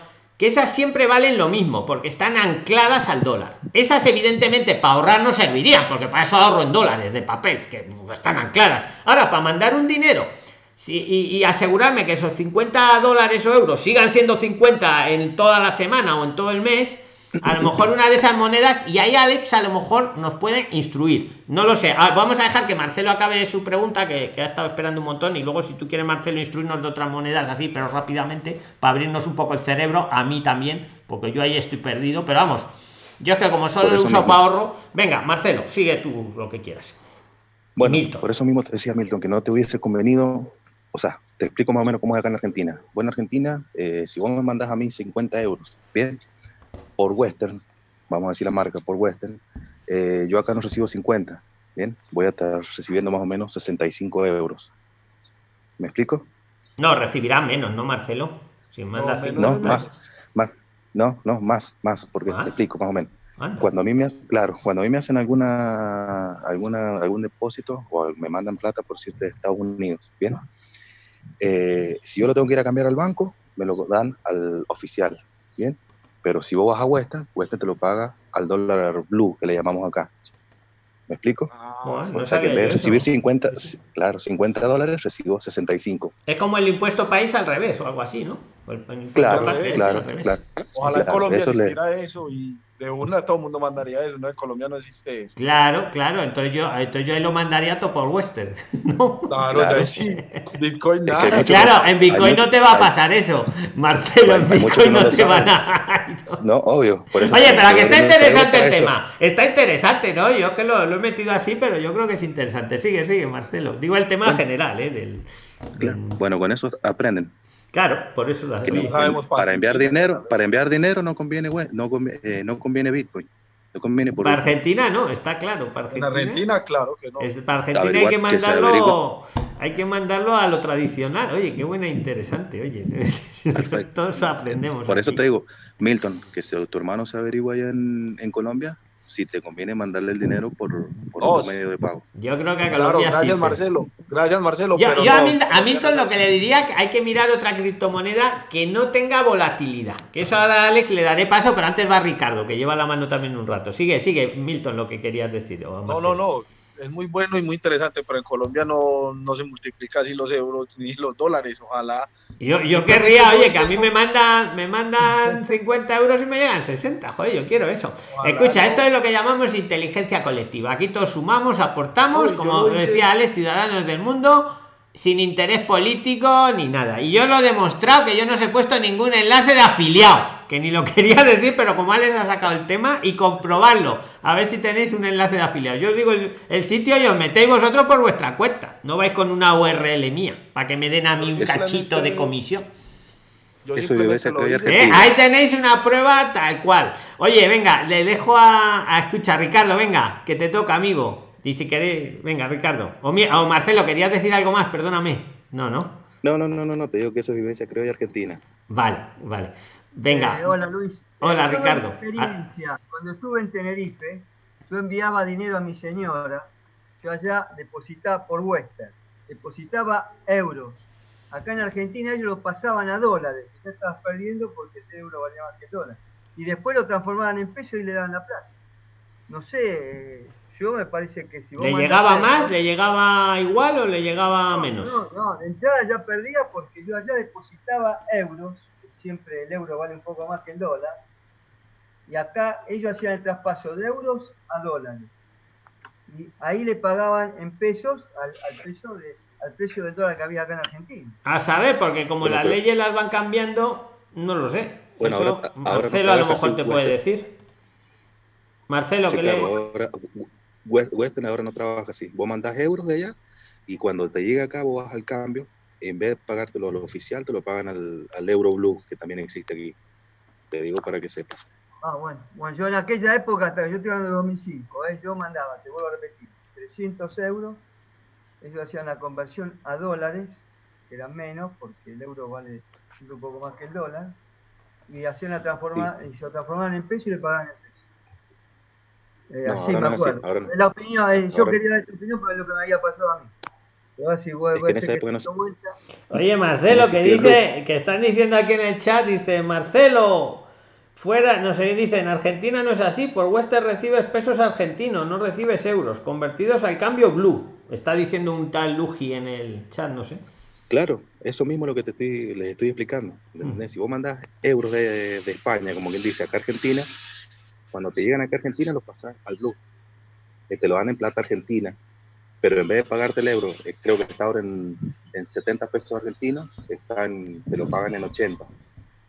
esas siempre valen lo mismo, porque están ancladas al dólar. Esas, evidentemente, para ahorrar no servirían, porque para eso ahorro en dólares de papel, que están ancladas. Ahora, para mandar un dinero Sí, y, y asegurarme que esos 50 dólares o euros sigan siendo 50 en toda la semana o en todo el mes, a lo mejor una de esas monedas, y ahí Alex a lo mejor nos puede instruir. No lo sé. Ah, vamos a dejar que Marcelo acabe su pregunta, que, que ha estado esperando un montón, y luego si tú quieres, Marcelo, instruirnos de otras monedas así, pero rápidamente, para abrirnos un poco el cerebro, a mí también, porque yo ahí estoy perdido, pero vamos. Yo es que como solo uso mismo. para ahorro, venga, Marcelo, sigue tú lo que quieras. Bueno, Milton. por eso mismo te decía Milton, que no te hubiese convenido, o sea, te explico más o menos cómo es acá en Argentina. Bueno, en Argentina, eh, si vos me mandas a mí 50 euros, bien, por Western, vamos a decir la marca, por Western, eh, yo acá no recibo 50, bien, voy a estar recibiendo más o menos 65 euros. ¿Me explico? No, recibirá menos, ¿no, Marcelo? Si 50. No, es más, más, no, no, más, más, porque Ah. te explico más o menos. Anda. Cuando a mí me, claro, cuando a mí me hacen alguna, alguna, algún depósito o me mandan plata por decirte de Estados Unidos, bien, Eh, si yo lo tengo que ir a cambiar al banco, me lo dan al oficial, bien, pero si vos vas a Western, Western te lo paga al dólar blue que le llamamos acá. ¿Me explico? No o sea que en vez de recibir 50, claro, 50 dólares, recibo 65. Es como el impuesto país al revés o algo así, ¿no? Claro, claro. Ojalá en claro, Colombia eso le- eso y de una todo el mundo mandaría eso. No, en Colombia no existe eso. Claro, claro, entonces yo, entonces yo ahí lo mandaría todo por Western. ¿no? Claro, Claro. ya sí. Bitcoin Es que nada. Claro, en Bitcoin no mucho- te va a hay- pasar eso. Marcelo, en que Bitcoin no no te van a. No, obvio. Por eso Oye, pero que te está interesante el tema. Está interesante, ¿no? Yo que lo, lo he metido así, pero yo creo que es interesante. Sigue, sigue, Marcelo. Digo el tema Bueno. general, ¿eh? Del, Claro, del- Bueno, con eso aprenden. Claro, por eso la que no- sabemos para enviar dinero, para enviar dinero no conviene, we- no conviene, eh, no conviene Bitcoin, no conviene por Para Argentina no, está claro. Para En Argentina, claro que no. es- para Argentina hay que mandarlo, hay que mandarlo a lo tradicional. Oye, qué buena, interesante. Oye, Perfecto. todos aprendemos. Por eso te digo, Milton, que si tu hermano se averigua allá en, en Colombia, si te conviene mandarle el dinero por, por Oh, otro medio de pago. Yo creo que a Claro, gracias sí, Marcelo. Gracias Marcelo. Yo, pero yo a, no, Mil- a Milton lo que le diría que hay que mirar otra criptomoneda que no tenga volatilidad. Que eso ahora a Alex le daré paso, pero antes va Ricardo, que lleva la mano también un rato. Sigue, sigue, Milton, lo que querías decir. No, no, no. Es muy bueno y muy interesante, pero en Colombia no, no se multiplica así los euros ni los dólares. Ojalá. Yo, yo querría, oye, que a mí me mandan, me mandan 50 euros y me llegan 60. Joder, yo quiero eso. Ojalá, Escucha, no. esto es lo que llamamos inteligencia colectiva. Aquí todos sumamos, aportamos, como decía Alex, ciudadanos del mundo, sin interés político ni nada. Y yo lo he demostrado que yo no os he puesto ningún enlace de afiliado, que ni lo quería decir, pero como Alex ha sacado el tema y comprobarlo, a ver si tenéis un enlace de afiliado. Yo os digo el, el sitio y os metéis vosotros por vuestra cuenta. No vais con una URL mía, para que me den a mí un cachito de comisión. Yo Eso. ¿Eh? Ahí tenéis una prueba tal cual. Oye, venga, le dejo a, a escuchar, Ricardo, venga, que te toca, amigo. Y si queréis, venga, Ricardo. O, mi- o Marcelo, querías decir algo más, perdóname. No, no. No, no, no, no, no, te digo que eso es vivencia creo de Argentina. Vale, vale. Venga. Eh, hola Luis. Hola, Eh, yo, Ricardo. experiencia, cuando estuve en Tenerife, yo enviaba dinero a mi señora, yo allá depositaba por Western, depositaba euros. Acá en Argentina ellos lo pasaban a dólares, ya estabas perdiendo porque ese euro valía más que el dólar. Y después lo transformaban en peso y le daban la plata. No sé, eh, yo me parece que si vos ¿Le llegaba euros- más? ¿Le llegaba igual o le llegaba no, menos? No, no, de entrada ya perdía porque yo allá depositaba euros, siempre el euro vale un poco más que el dólar, y acá ellos hacían el traspaso de euros a dólares. y ahí le pagaban en pesos al, al precio de, al precio del dólar que había acá en Argentina. A saber, porque como Bueno, las pero- leyes las van cambiando, no lo sé. Bueno, Eso ahora- ahora no Marcelo a lo mejor te puede decir. Marcelo, Sí, que claro, le... ahora Western ahora no trabaja así. Vos mandás euros de allá y cuando te llega acá vos vas al cambio, en vez de pagártelo lo oficial, te lo pagan al, al Euro Blue, que también existe aquí. Te digo para que sepas. Ah, bueno. Bueno, yo en aquella época, hasta yo estoy hablando de 2005, ¿eh? yo mandaba, te vuelvo a repetir, 300 euros, ellos hacían la conversión a dólares, que eran menos, porque el euro vale un poco más que el dólar, y hacían la transforma, y se transformaban en peso y le pagaban en peso. Eh, No, así ahora me así, acuerdo. ahora no. Es la opinión, eh, yo Ahora- quería dar tu opinión es lo que me había pasado a mí. Pero ahora sí, voy, Es que en esa época se-. Oye, Marcelo, que dice, que están diciendo aquí en el chat, dice, Marcelo, fuera, no sé, dice, en Argentina no es así, por Western recibes pesos argentinos, no recibes euros, convertidos al cambio blue. Está diciendo un tal Luigi en el chat, no sé. Claro, eso mismo es lo que te estoy, les estoy explicando. ¿entendés? Si vos mandás euros de, de España, como quien dice, acá a Argentina, cuando te llegan acá a Argentina los pasas al Blue. Que te lo dan en plata argentina, pero en vez de pagarte el euro, eh, creo que está ahora en, en 70 pesos argentinos, está en- te lo pagan en 80.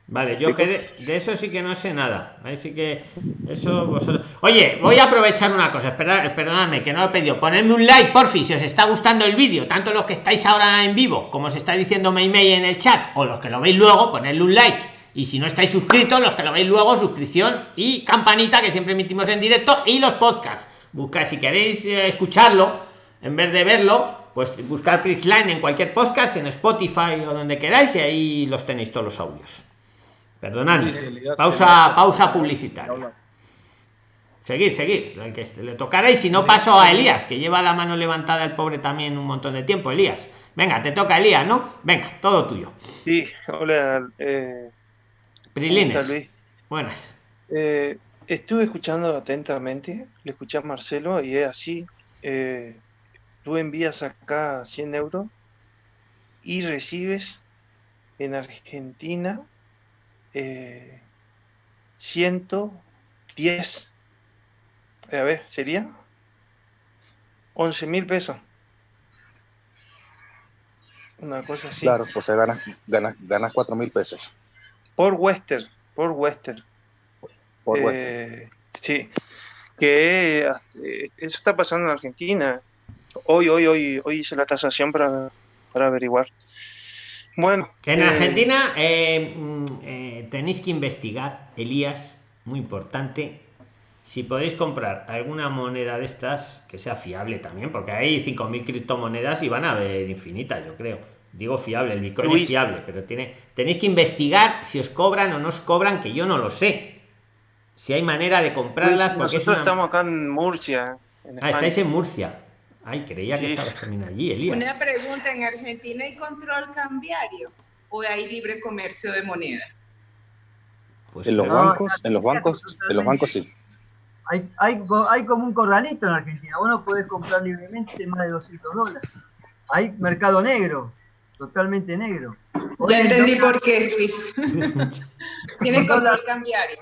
Vale, yo que de, de eso sí que no sé nada. Ahí sí que eso vosotros. Oye, voy a aprovechar una cosa. Esperad, perdonadme que no lo he pedido. Ponedme un like, porfi, si os está gustando el vídeo, tanto los que estáis ahora en vivo, como os está diciendo Meimei en el chat, o los que lo veis luego, ponedle un like. Y si no estáis suscritos, los que lo veis luego, suscripción y campanita que siempre emitimos en directo y los podcasts. Buscad si queréis eh, escucharlo en vez de verlo, pues buscar Prixline en cualquier podcast, en Spotify o donde queráis, y ahí los tenéis todos los audios. Perdonadme. Pausa, pausa publicitaria. Seguir, seguir. Que le tocará y si no paso a Elías, que lleva la mano levantada el pobre también un montón de tiempo. Elías. Venga, te toca Elías, ¿no? Venga, todo tuyo. Sí, hola, eh, ¿cómo Prilines. estás, Luis? Buenas. Eh, estuve escuchando atentamente, le escuché a Marcelo y es así. eh, tú envías acá 100 euros y recibes en Argentina eh, 110. eh, a ver, ¿sería? 11 mil pesos. Una cosa así. Claro, o sea, ganas, ganas, ganas 4 mil pesos Por Western, por Western. por Western. Eh, sí, que eh, eso está pasando en Argentina. Hoy, hoy, hoy, hoy hice la tasación para, para averiguar. Bueno, En eh, Argentina eh, mm, eh, tenéis que investigar, Elías, muy importante, si podéis comprar alguna moneda de estas que sea fiable también, porque hay 5.000 criptomonedas y van a haber infinitas, yo creo. Digo fiable, el Bitcoin es Luis. fiable, pero tiene, tenéis que investigar si os cobran o no os cobran, que yo no lo sé. Si hay manera de Luis, comprarlas, porque es nosotros una- estamos acá en Murcia, en Ah, estáis en Murcia. Ay, creía que estabas también allí, Elías. Una pregunta, ¿en Argentina hay control cambiario o hay libre comercio de moneda? Pues En los No, bancos, en los bancos, en los bancos sí. Hay, hay, hay como un corralito en Argentina. Vos no podés comprar libremente más de 200 dólares. Hay mercado negro, totalmente negro. Hoy Ya entendí por qué, Luis. Tiene control cambiario.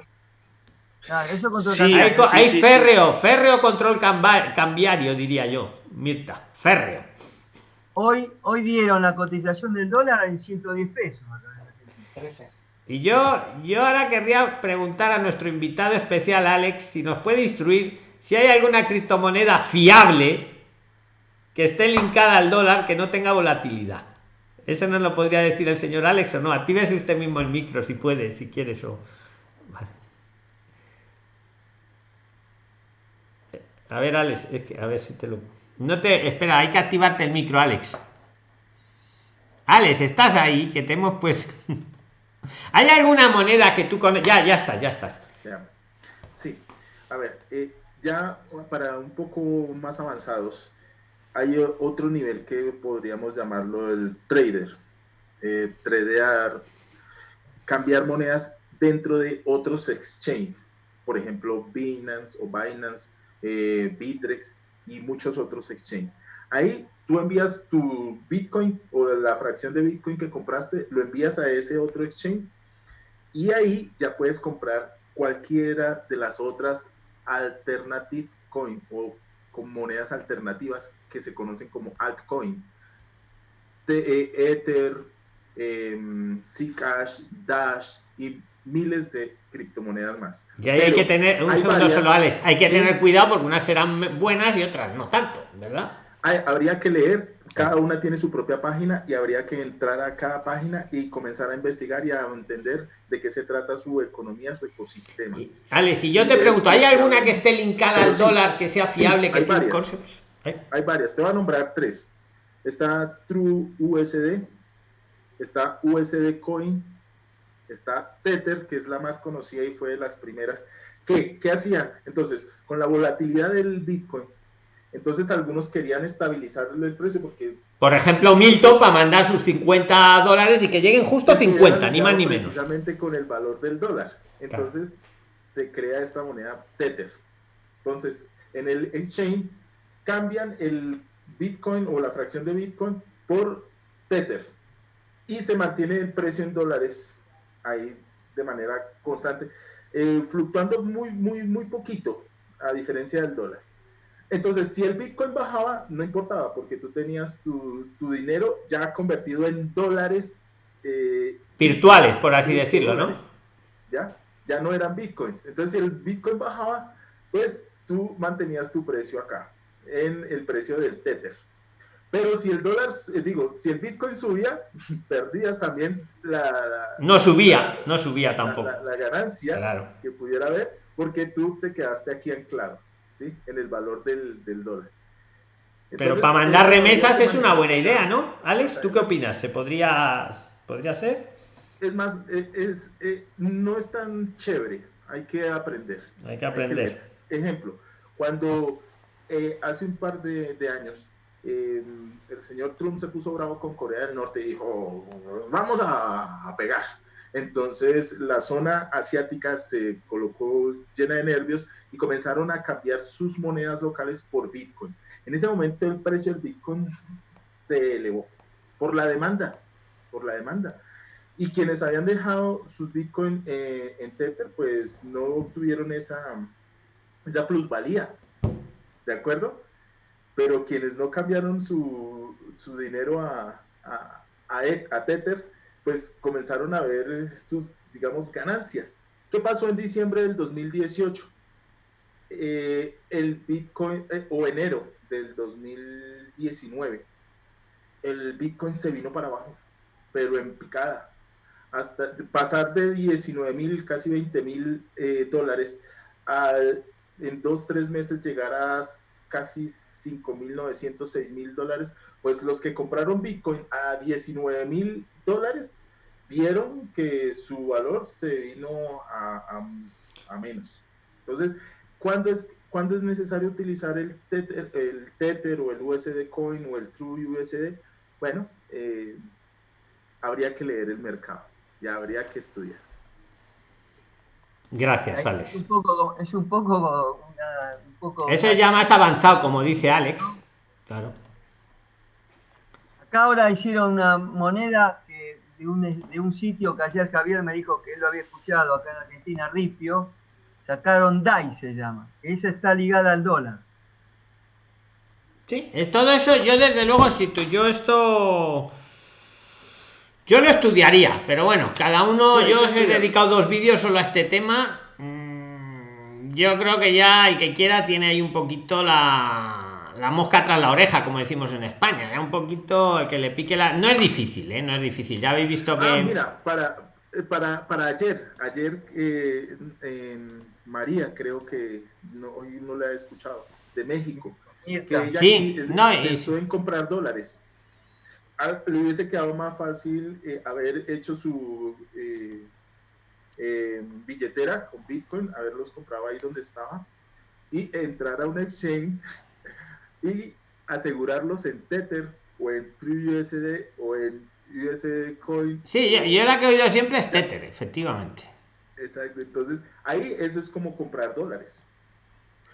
Claro, eso control Sí, cambiario. hay, sí, hay sí, sí. férreo, férreo control cambiario, diría yo, Mirta. Férreo. Hoy, hoy dieron la cotización del dólar en 110 pesos. Y yo, yo ahora querría preguntar a nuestro invitado especial, Alex, si nos puede instruir si hay alguna criptomoneda fiable que esté linkada al dólar que no tenga volatilidad. Eso no lo podría decir el señor Alex o no. Actívese usted mismo el micro si puede, si quieres. O... Vale. A ver, Alex, es que, a ver si te lo. No te. Espera, hay que activarte el micro, Alex. Alex, estás ahí, que te hemos pues. ¿Hay alguna moneda que tú con Ya, ya estás, ya estás. Sí, a ver, eh, ya para un poco más avanzados, hay otro nivel que podríamos llamarlo el trader. Eh, tradear, cambiar monedas dentro de otros exchanges, por ejemplo, Binance o Binance, eh, Bitrex y muchos otros exchanges. Ahí tú envías tu Bitcoin o la fracción de Bitcoin que compraste, lo envías a ese otro exchange y ahí ya puedes comprar cualquiera de las otras alternative coin o con monedas alternativas que se conocen como altcoins. Ether, eh, Zcash, Dash y miles de criptomonedas más. Y ahí hay que tener, un segundo solo, Alex, hay que tener cuidado porque unas serán buenas y otras no tanto, ¿verdad? habría que leer, cada una tiene su propia página y habría que entrar a cada página y comenzar a investigar y a entender de qué se trata su economía, su ecosistema. Alex, si yo te pregunto, ¿hay alguna que esté linkada al dólar que sea fiable? que hay, varias, hay varias, te voy a nombrar tres. Está True USD, está USD Coin, está Tether, que es la más conocida y fue de las primeras. ¿Qué, qué hacían? Entonces, con la volatilidad del Bitcoin, entonces algunos querían estabilizarle el precio porque... Por ejemplo, Milton para mandar sus 50 dólares y que lleguen justo a 50, ni más ni menos. Precisamente con el valor del dólar. Entonces se crea esta moneda Tether. Entonces, en el exchange cambian el Bitcoin o la fracción de Bitcoin por Tether y se mantiene el precio en dólares ahí de manera constante, eh, fluctuando muy, muy, muy poquito, a diferencia del dólar. Entonces, si el Bitcoin bajaba, no importaba, porque tú tenías tu, tu dinero ya convertido en dólares. Eh, Virtuales, por así decirlo, ¿no? ¿Ya? Ya no eran Bitcoins. Entonces, si el Bitcoin bajaba, pues tú mantenías tu precio acá, en el precio del Tether. Pero si el dólar, eh, digo, si el Bitcoin subía, perdías también la... no subía, no subía tampoco. La, ganancia que pudiera haber, porque tú te quedaste aquí anclado, ¿sí? En el valor del, dólar. Pero para mandar remesas es una buena idea, ¿no? Alex, ¿tú qué opinas? ¿Se podría, podría ser? Es más, e, es, e, no es tan chévere, hay que aprender. Hay que aprender. Ejemplo, cuando eh, hace un par de, de años el señor Trump se puso bravo con Corea del Norte y dijo, vamos a, pegar. Entonces la zona asiática se colocó llena de nervios y comenzaron a cambiar sus monedas locales por Bitcoin. En ese momento el precio del Bitcoin se elevó por la demanda, por la demanda. Y quienes habían dejado sus Bitcoin eh, en Tether, pues no obtuvieron esa, esa plusvalía. ¿De acuerdo? pero quienes no cambiaron su, su dinero a, a, a, Tether, pues comenzaron a ver sus, digamos, ganancias. ¿Qué pasó en diciembre del 2018? Eh, el Bitcoin, eh, o enero del 2019, el Bitcoin se vino para abajo, pero en picada. Hasta pasar de 19 mil, casi 20 mil eh, dólares, a, en dos, tres meses llegar a casi 5.900, mil dólares, pues los que compraron Bitcoin a 19 mil dólares vieron que su valor se vino a, a, menos. Entonces, ¿cuándo es, ¿cuándo es necesario utilizar el tether, el tether o el USD Coin o el True USD? Bueno, eh, habría que leer el mercado y habría que estudiar. Gracias, Alex. Es un poco, es un poco, Eso es ya más avanzado, como dice Alex. Claro. Acá ahora hicieron una moneda de, un, de un sitio que ayer Javier me dijo que él lo había escuchado acá en Argentina, Ripio. Sacaron DAI, se llama. Esa está ligada al dólar. Sí, es todo eso. Yo, desde luego, si tú, yo esto yo lo estudiaría, pero bueno, cada uno, yo os he dedicado dos vídeos solo a este tema. Mm, yo creo que ya el que quiera tiene ahí un poquito la, la mosca tras la oreja, como decimos en España. Ya un poquito el que le pique la. No es difícil, ¿eh? No es difícil. Ya habéis visto que. Ah, mira, para, eh, para, para ayer, ayer eh, María, creo que no, hoy no la he escuchado, de México, que ella sí, no, pensó en comprar dólares le hubiese quedado más fácil eh, haber hecho su eh, eh, billetera con Bitcoin, haberlos comprado ahí donde estaba y entrar a un exchange y asegurarlos en Tether o en TrueUSD o en USD Coin. Sí, yo la que he oído siempre es Tether, efectivamente. Exacto, entonces ahí eso es como comprar dólares.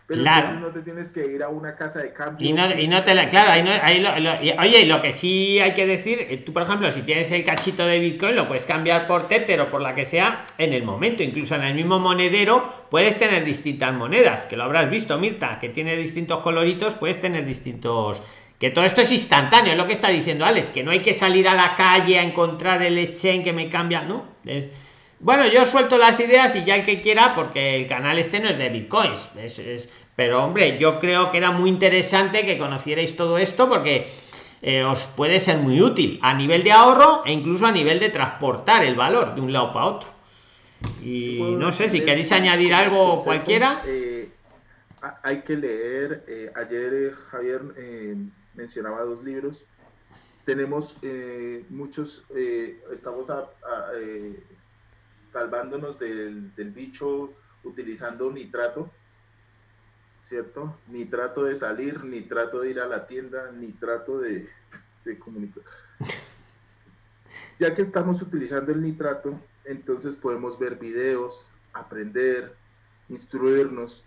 Pero Claro. entonces no te tienes que ir a una casa de cambio. Y no, y no te la. Claro, ahí no- ahí lo- lo- y- oye, y lo que sí hay que decir, eh, tú por ejemplo, si tienes el cachito de Bitcoin, lo puedes cambiar por Tether o por la que sea en el momento. Incluso en el mismo monedero puedes tener distintas monedas, que lo habrás visto, Mirta, que tiene distintos coloritos, puedes tener distintos. Que todo esto es instantáneo, es lo que está diciendo Alex, que no hay que salir a la calle a encontrar el exchange que me cambia, ¿no? Es- bueno, yo suelto las ideas y ya el que quiera, porque el canal este no es de bitcoins. Es, es- pero hombre, yo creo que era muy interesante que conocierais todo esto porque eh, os puede ser muy útil a nivel de ahorro e incluso a nivel de transportar el valor de un lado para otro. Y no sé si queréis añadir algo consejo, cualquiera. eh, ha- hay que leer. eh, ayer Javier mencionaba dos libros. Tenemos muchos, estamos a- a, salvándonos del, del bicho utilizando nitrato, ¿cierto? Ni trato de salir, ni trato de ir a la tienda, ni trato de, de comunicar. Ya que estamos utilizando el nitrato, entonces podemos ver videos, aprender, instruirnos.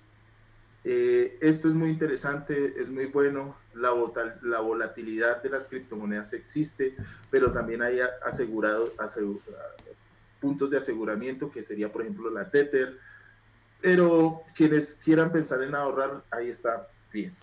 Eh, esto es muy interesante, es muy bueno. La, volatilidad de las criptomonedas existe, pero también hay asegurado, asegu- puntos de aseguramiento, que sería, por ejemplo, la Tether. Pero quienes quieran pensar en ahorrar, ahí está bien.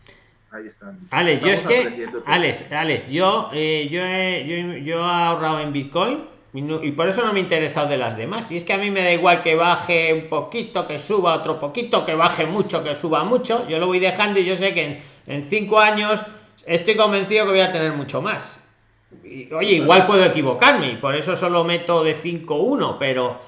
Ahí están. Alex, yo es que. Alex, Alex, yo, eh, yo, he, yo, yo he ahorrado en Bitcoin y, no- y por eso no me he interesado de las demás. Y es que a mí me da igual que baje un poquito, que suba otro poquito, que baje mucho, que suba mucho. Yo lo voy dejando y yo sé que en, en cinco años estoy convencido que voy a tener mucho más. Oye, igual puedo equivocarme y por eso solo meto de 5-1, pero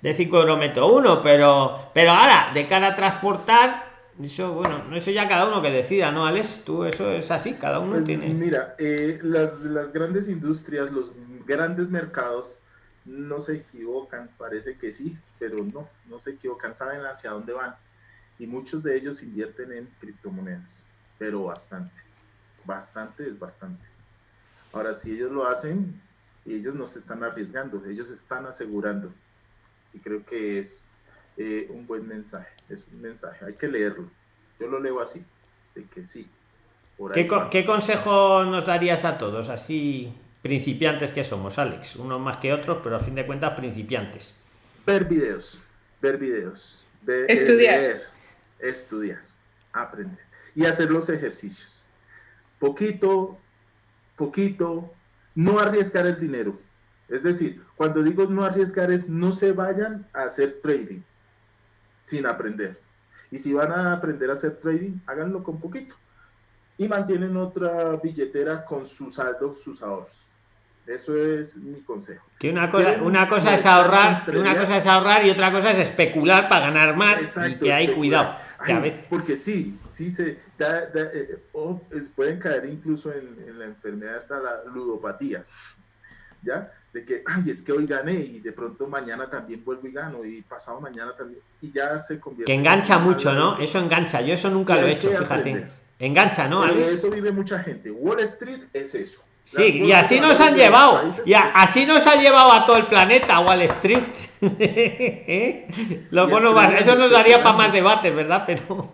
de 5 euros meto uno, pero pero ahora, de cara a transportar, eso, bueno, eso ya cada uno que decida, ¿no, Alex? Tú, eso es así, cada uno Pues, tiene. Mira, eh, las, las grandes industrias, los grandes mercados no se equivocan, parece que sí, pero no, no se equivocan, saben hacia dónde van. Y muchos de ellos invierten en criptomonedas, pero bastante, bastante es bastante. Ahora, si ellos lo hacen, ellos no se están arriesgando, ellos están asegurando. Y creo que es eh, un buen mensaje, es un mensaje, hay que leerlo. Yo lo leo así, de que sí. Por ¿Qué, co- qué consejo nos darías a todos, así principiantes que somos, Alex? Unos más que otros, pero a fin de cuentas principiantes. Ver videos, ver videos, ver, Estudiar. leer, estudiar, aprender y hacer los ejercicios. Poquito, poquito, no arriesgar el dinero. Es decir, cuando digo no arriesgar es no se vayan a hacer trading sin aprender. Y si van a aprender a hacer trading, háganlo con poquito. Y mantienen otra billetera con su saldo, sus ahorros. Eso es mi consejo. Que una cosa, una cosa es ahorrar, una cosa es ahorrar y otra cosa es especular para ganar más. Exacto, y que hay cuidado. Que a Ay, veces. Porque sí, sí se da- da, eh, o es- pueden caer incluso en, en la enfermedad hasta la ludopatía, ¿ya? De que, ay, es que hoy gané y de pronto mañana también vuelvo y gano y pasado mañana también, y ya se convierte Que engancha en mucho, ¿no? Eso engancha. Yo eso nunca lo he hecho, fíjate. Engancha, ¿no, Pero de Alex? eso vive mucha gente. Wall Street es eso. Sí, y así nos han llevado. países Y a- así nos ha llevado a todo el planeta, Wall Street. Lo bueno, estrellando, eso nos daría para más debates, ¿verdad? Pero.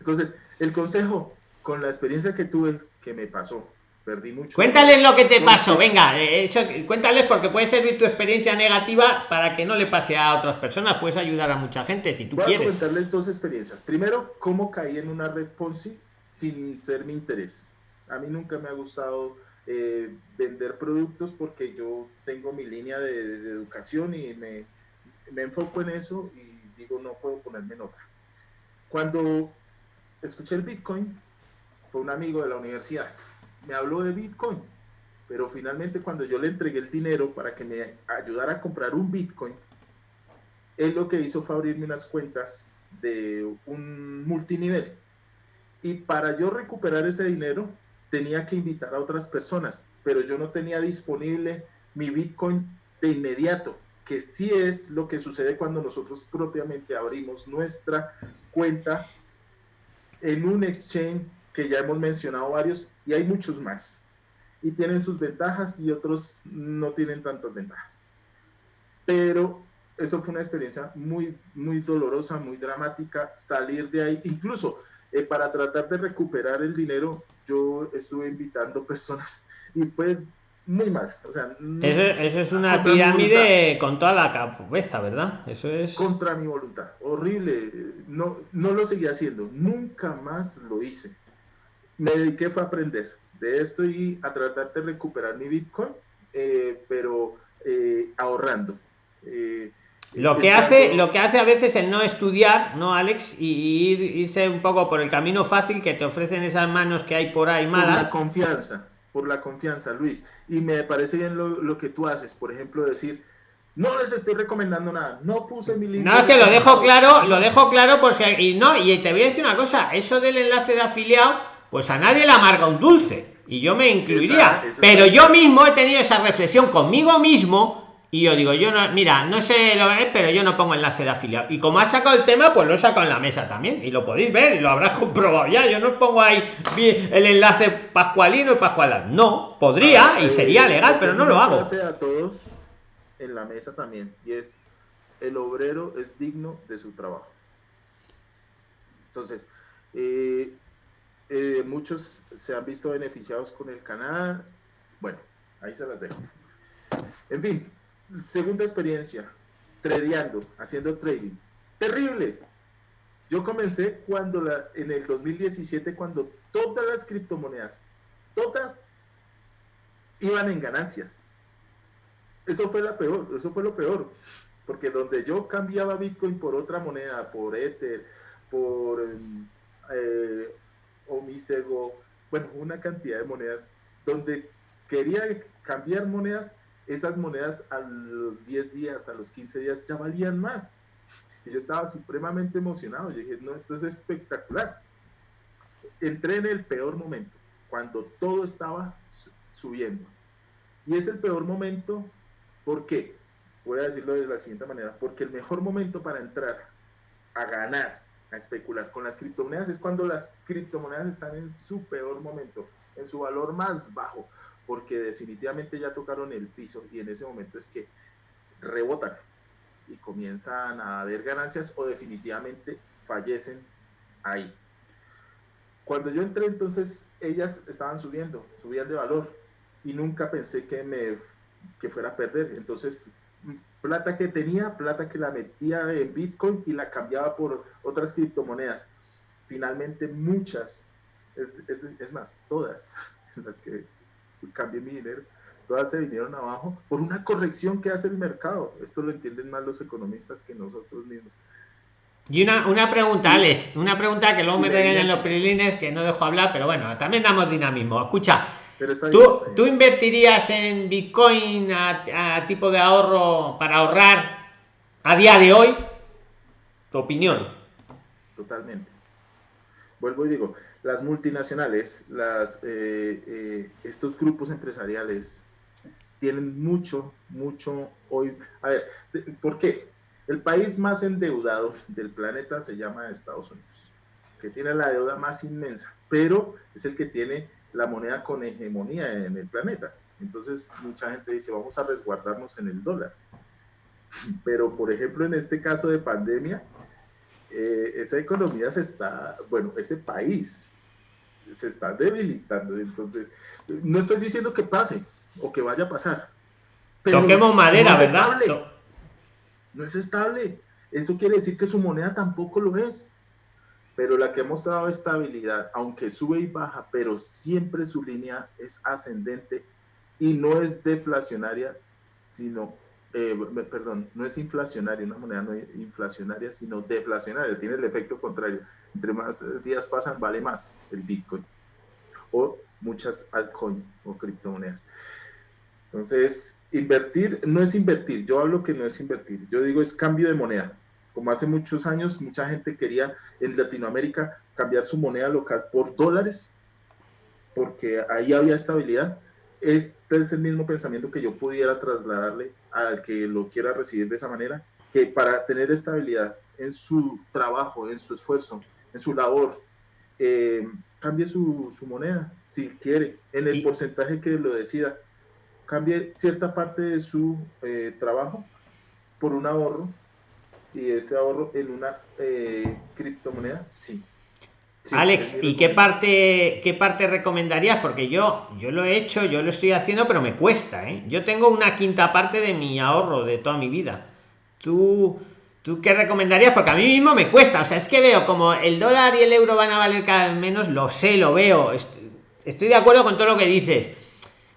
Entonces, el consejo, con la experiencia que tuve, que me pasó, perdí mucho. Cuéntales lo que te pasó, venga, eh, eso, cuéntales porque puede servir tu experiencia negativa para que no le pase a otras personas, puedes ayudar a mucha gente si tú Voy a quieres. comentarles dos experiencias. Primero, cómo caí en una red Ponzi sin ser mi interés. A mí nunca me ha gustado eh, vender productos porque yo tengo mi línea de, de educación y me, me enfoco en eso y digo, no puedo ponerme en otra. Cuando escuché el Bitcoin, fue un amigo de la universidad. Me habló de Bitcoin, pero finalmente cuando yo le entregué el dinero para que me ayudara a comprar un Bitcoin, él lo que hizo fue abrirme unas cuentas de un multinivel. Y para yo recuperar ese dinero, tenía que invitar a otras personas, pero yo no tenía disponible mi Bitcoin de inmediato, que sí es lo que sucede cuando nosotros propiamente abrimos nuestra cuenta en un exchange que ya hemos mencionado varios y hay muchos más. Y tienen sus ventajas y otros no tienen tantas ventajas. Pero eso fue una experiencia muy, muy dolorosa, muy dramática, salir de ahí, incluso eh, para tratar de recuperar el dinero, yo estuve invitando personas y fue muy mal. O sea, eso, es una pirámide con toda la cabeza, ¿verdad? Eso es. Contra mi voluntad. Horrible. No, no lo seguí haciendo. Nunca más lo hice. Me dediqué fue a aprender de esto y a tratar de recuperar mi Bitcoin, eh, pero eh, ahorrando. Eh, lo que, hace, lo que hace a veces el no estudiar, ¿no, Alex? Y ir, irse un poco por el camino fácil que te ofrecen esas manos que hay por ahí malas. Por la confianza, por la confianza, Luis. Y me parece bien lo, lo que tú haces, por ejemplo, decir, no les estoy recomendando nada, no puse mi libro. No, es que lo dejo claro, lo dejo claro por si... Y no, y te voy a decir una cosa, eso del enlace de afiliado, pues a nadie le amarga un dulce. Y yo me incluiría. pero yo mismo he tenido esa reflexión conmigo mismo y yo digo, yo no, mira, no sé lo que es, pero yo no pongo enlace de afiliado. Y como ha sacado el tema, pues lo he sacado en la mesa también. Y lo podéis ver y lo habrás comprobado ya. Yo no pongo ahí el enlace pascualino y pascual. No, podría y sería legal, pero no lo hago. a todos en la mesa también. Y es, el obrero es digno de su trabajo. Entonces, eh, eh, muchos se han visto beneficiados con el canal. Bueno, ahí se las dejo. En fin, segunda experiencia, tradeando, haciendo trading. Terrible. Yo comencé cuando la, en el 2017, cuando todas las criptomonedas, todas iban en ganancias. Eso fue la peor, eso fue lo peor. Porque donde yo cambiaba Bitcoin por otra moneda, por Ether, por eh, Omisego, bueno, una cantidad de monedas, donde quería cambiar monedas, esas monedas a los 10 días, a los 15 días ya valían más. Y yo estaba supremamente emocionado. Yo dije, no, esto es espectacular. Entré en el peor momento, cuando todo estaba subiendo. Y es el peor momento, ¿por qué? Voy a decirlo de la siguiente manera, porque el mejor momento para entrar a ganar, a especular con las criptomonedas es cuando las criptomonedas están en su peor momento, en su valor más bajo porque definitivamente ya tocaron el piso y en ese momento es que rebotan y comienzan a haber ganancias o definitivamente fallecen ahí. Cuando yo entré entonces ellas estaban subiendo, subían de valor y nunca pensé que me que fuera a perder. Entonces plata que tenía, plata que la metía en Bitcoin y la cambiaba por otras criptomonedas. Finalmente muchas, es, es más, todas las que cambié mi dinero, todas se vinieron abajo por una corrección que hace el mercado. Esto lo entienden más los economistas que nosotros mismos. Y una, una pregunta, Alex, una pregunta que luego me en los prilines que no dejo hablar, pero bueno, también damos dinamismo. Escucha, ¿tú, ¿tú invertirías en Bitcoin a, a, tipo de ahorro para ahorrar a día de hoy? ¿Tu opinión? Totalmente. Vuelvo y digo, las multinacionales, eh, eh, estos grupos empresariales tienen mucho, mucho hoy. A ver, ¿por qué? El país más endeudado del planeta se llama Estados Unidos, que tiene la deuda más inmensa, pero es el que tiene la moneda con hegemonía en el planeta. Entonces, mucha gente dice, vamos a resguardarnos en el dólar. Pero, por ejemplo, en este caso de pandemia, eh, esa economía se está, bueno, ese país se está debilitando. Entonces, no estoy diciendo que pase o que vaya a pasar. Pero Toquemos madera, no es ¿verdad? Estable. No es estable. Eso quiere decir que su moneda tampoco lo es. Pero la que ha mostrado estabilidad, aunque sube y baja, pero siempre su línea es ascendente y no es deflacionaria, sino eh, perdón, no es inflacionaria, una moneda no es inflacionaria, sino deflacionaria, tiene el efecto contrario. Entre más días pasan, vale más el Bitcoin o muchas altcoins o criptomonedas. Entonces, invertir no es invertir, yo hablo que no es invertir, yo digo es cambio de moneda. Como hace muchos años, mucha gente quería en Latinoamérica cambiar su moneda local por dólares, porque ahí había estabilidad. Este es el mismo pensamiento que yo pudiera trasladarle al que lo quiera recibir de esa manera, que para tener estabilidad en su trabajo, en su esfuerzo, en su labor, eh, cambie su, su, moneda, si quiere, en el porcentaje que lo decida, cambie cierta parte de su eh, trabajo por un ahorro y ese ahorro en una eh, criptomoneda, sí. Sí, Alex, ¿y qué parte, qué parte recomendarías? Porque yo, yo lo he hecho, yo lo estoy haciendo, pero me cuesta, ¿eh? Yo tengo una quinta parte de mi ahorro de toda mi vida. ¿Tú, ¿Tú qué recomendarías? Porque a mí mismo me cuesta. O sea, es que veo como el dólar y el euro van a valer cada vez menos, lo sé, lo veo. est- Estoy de acuerdo con todo lo que dices.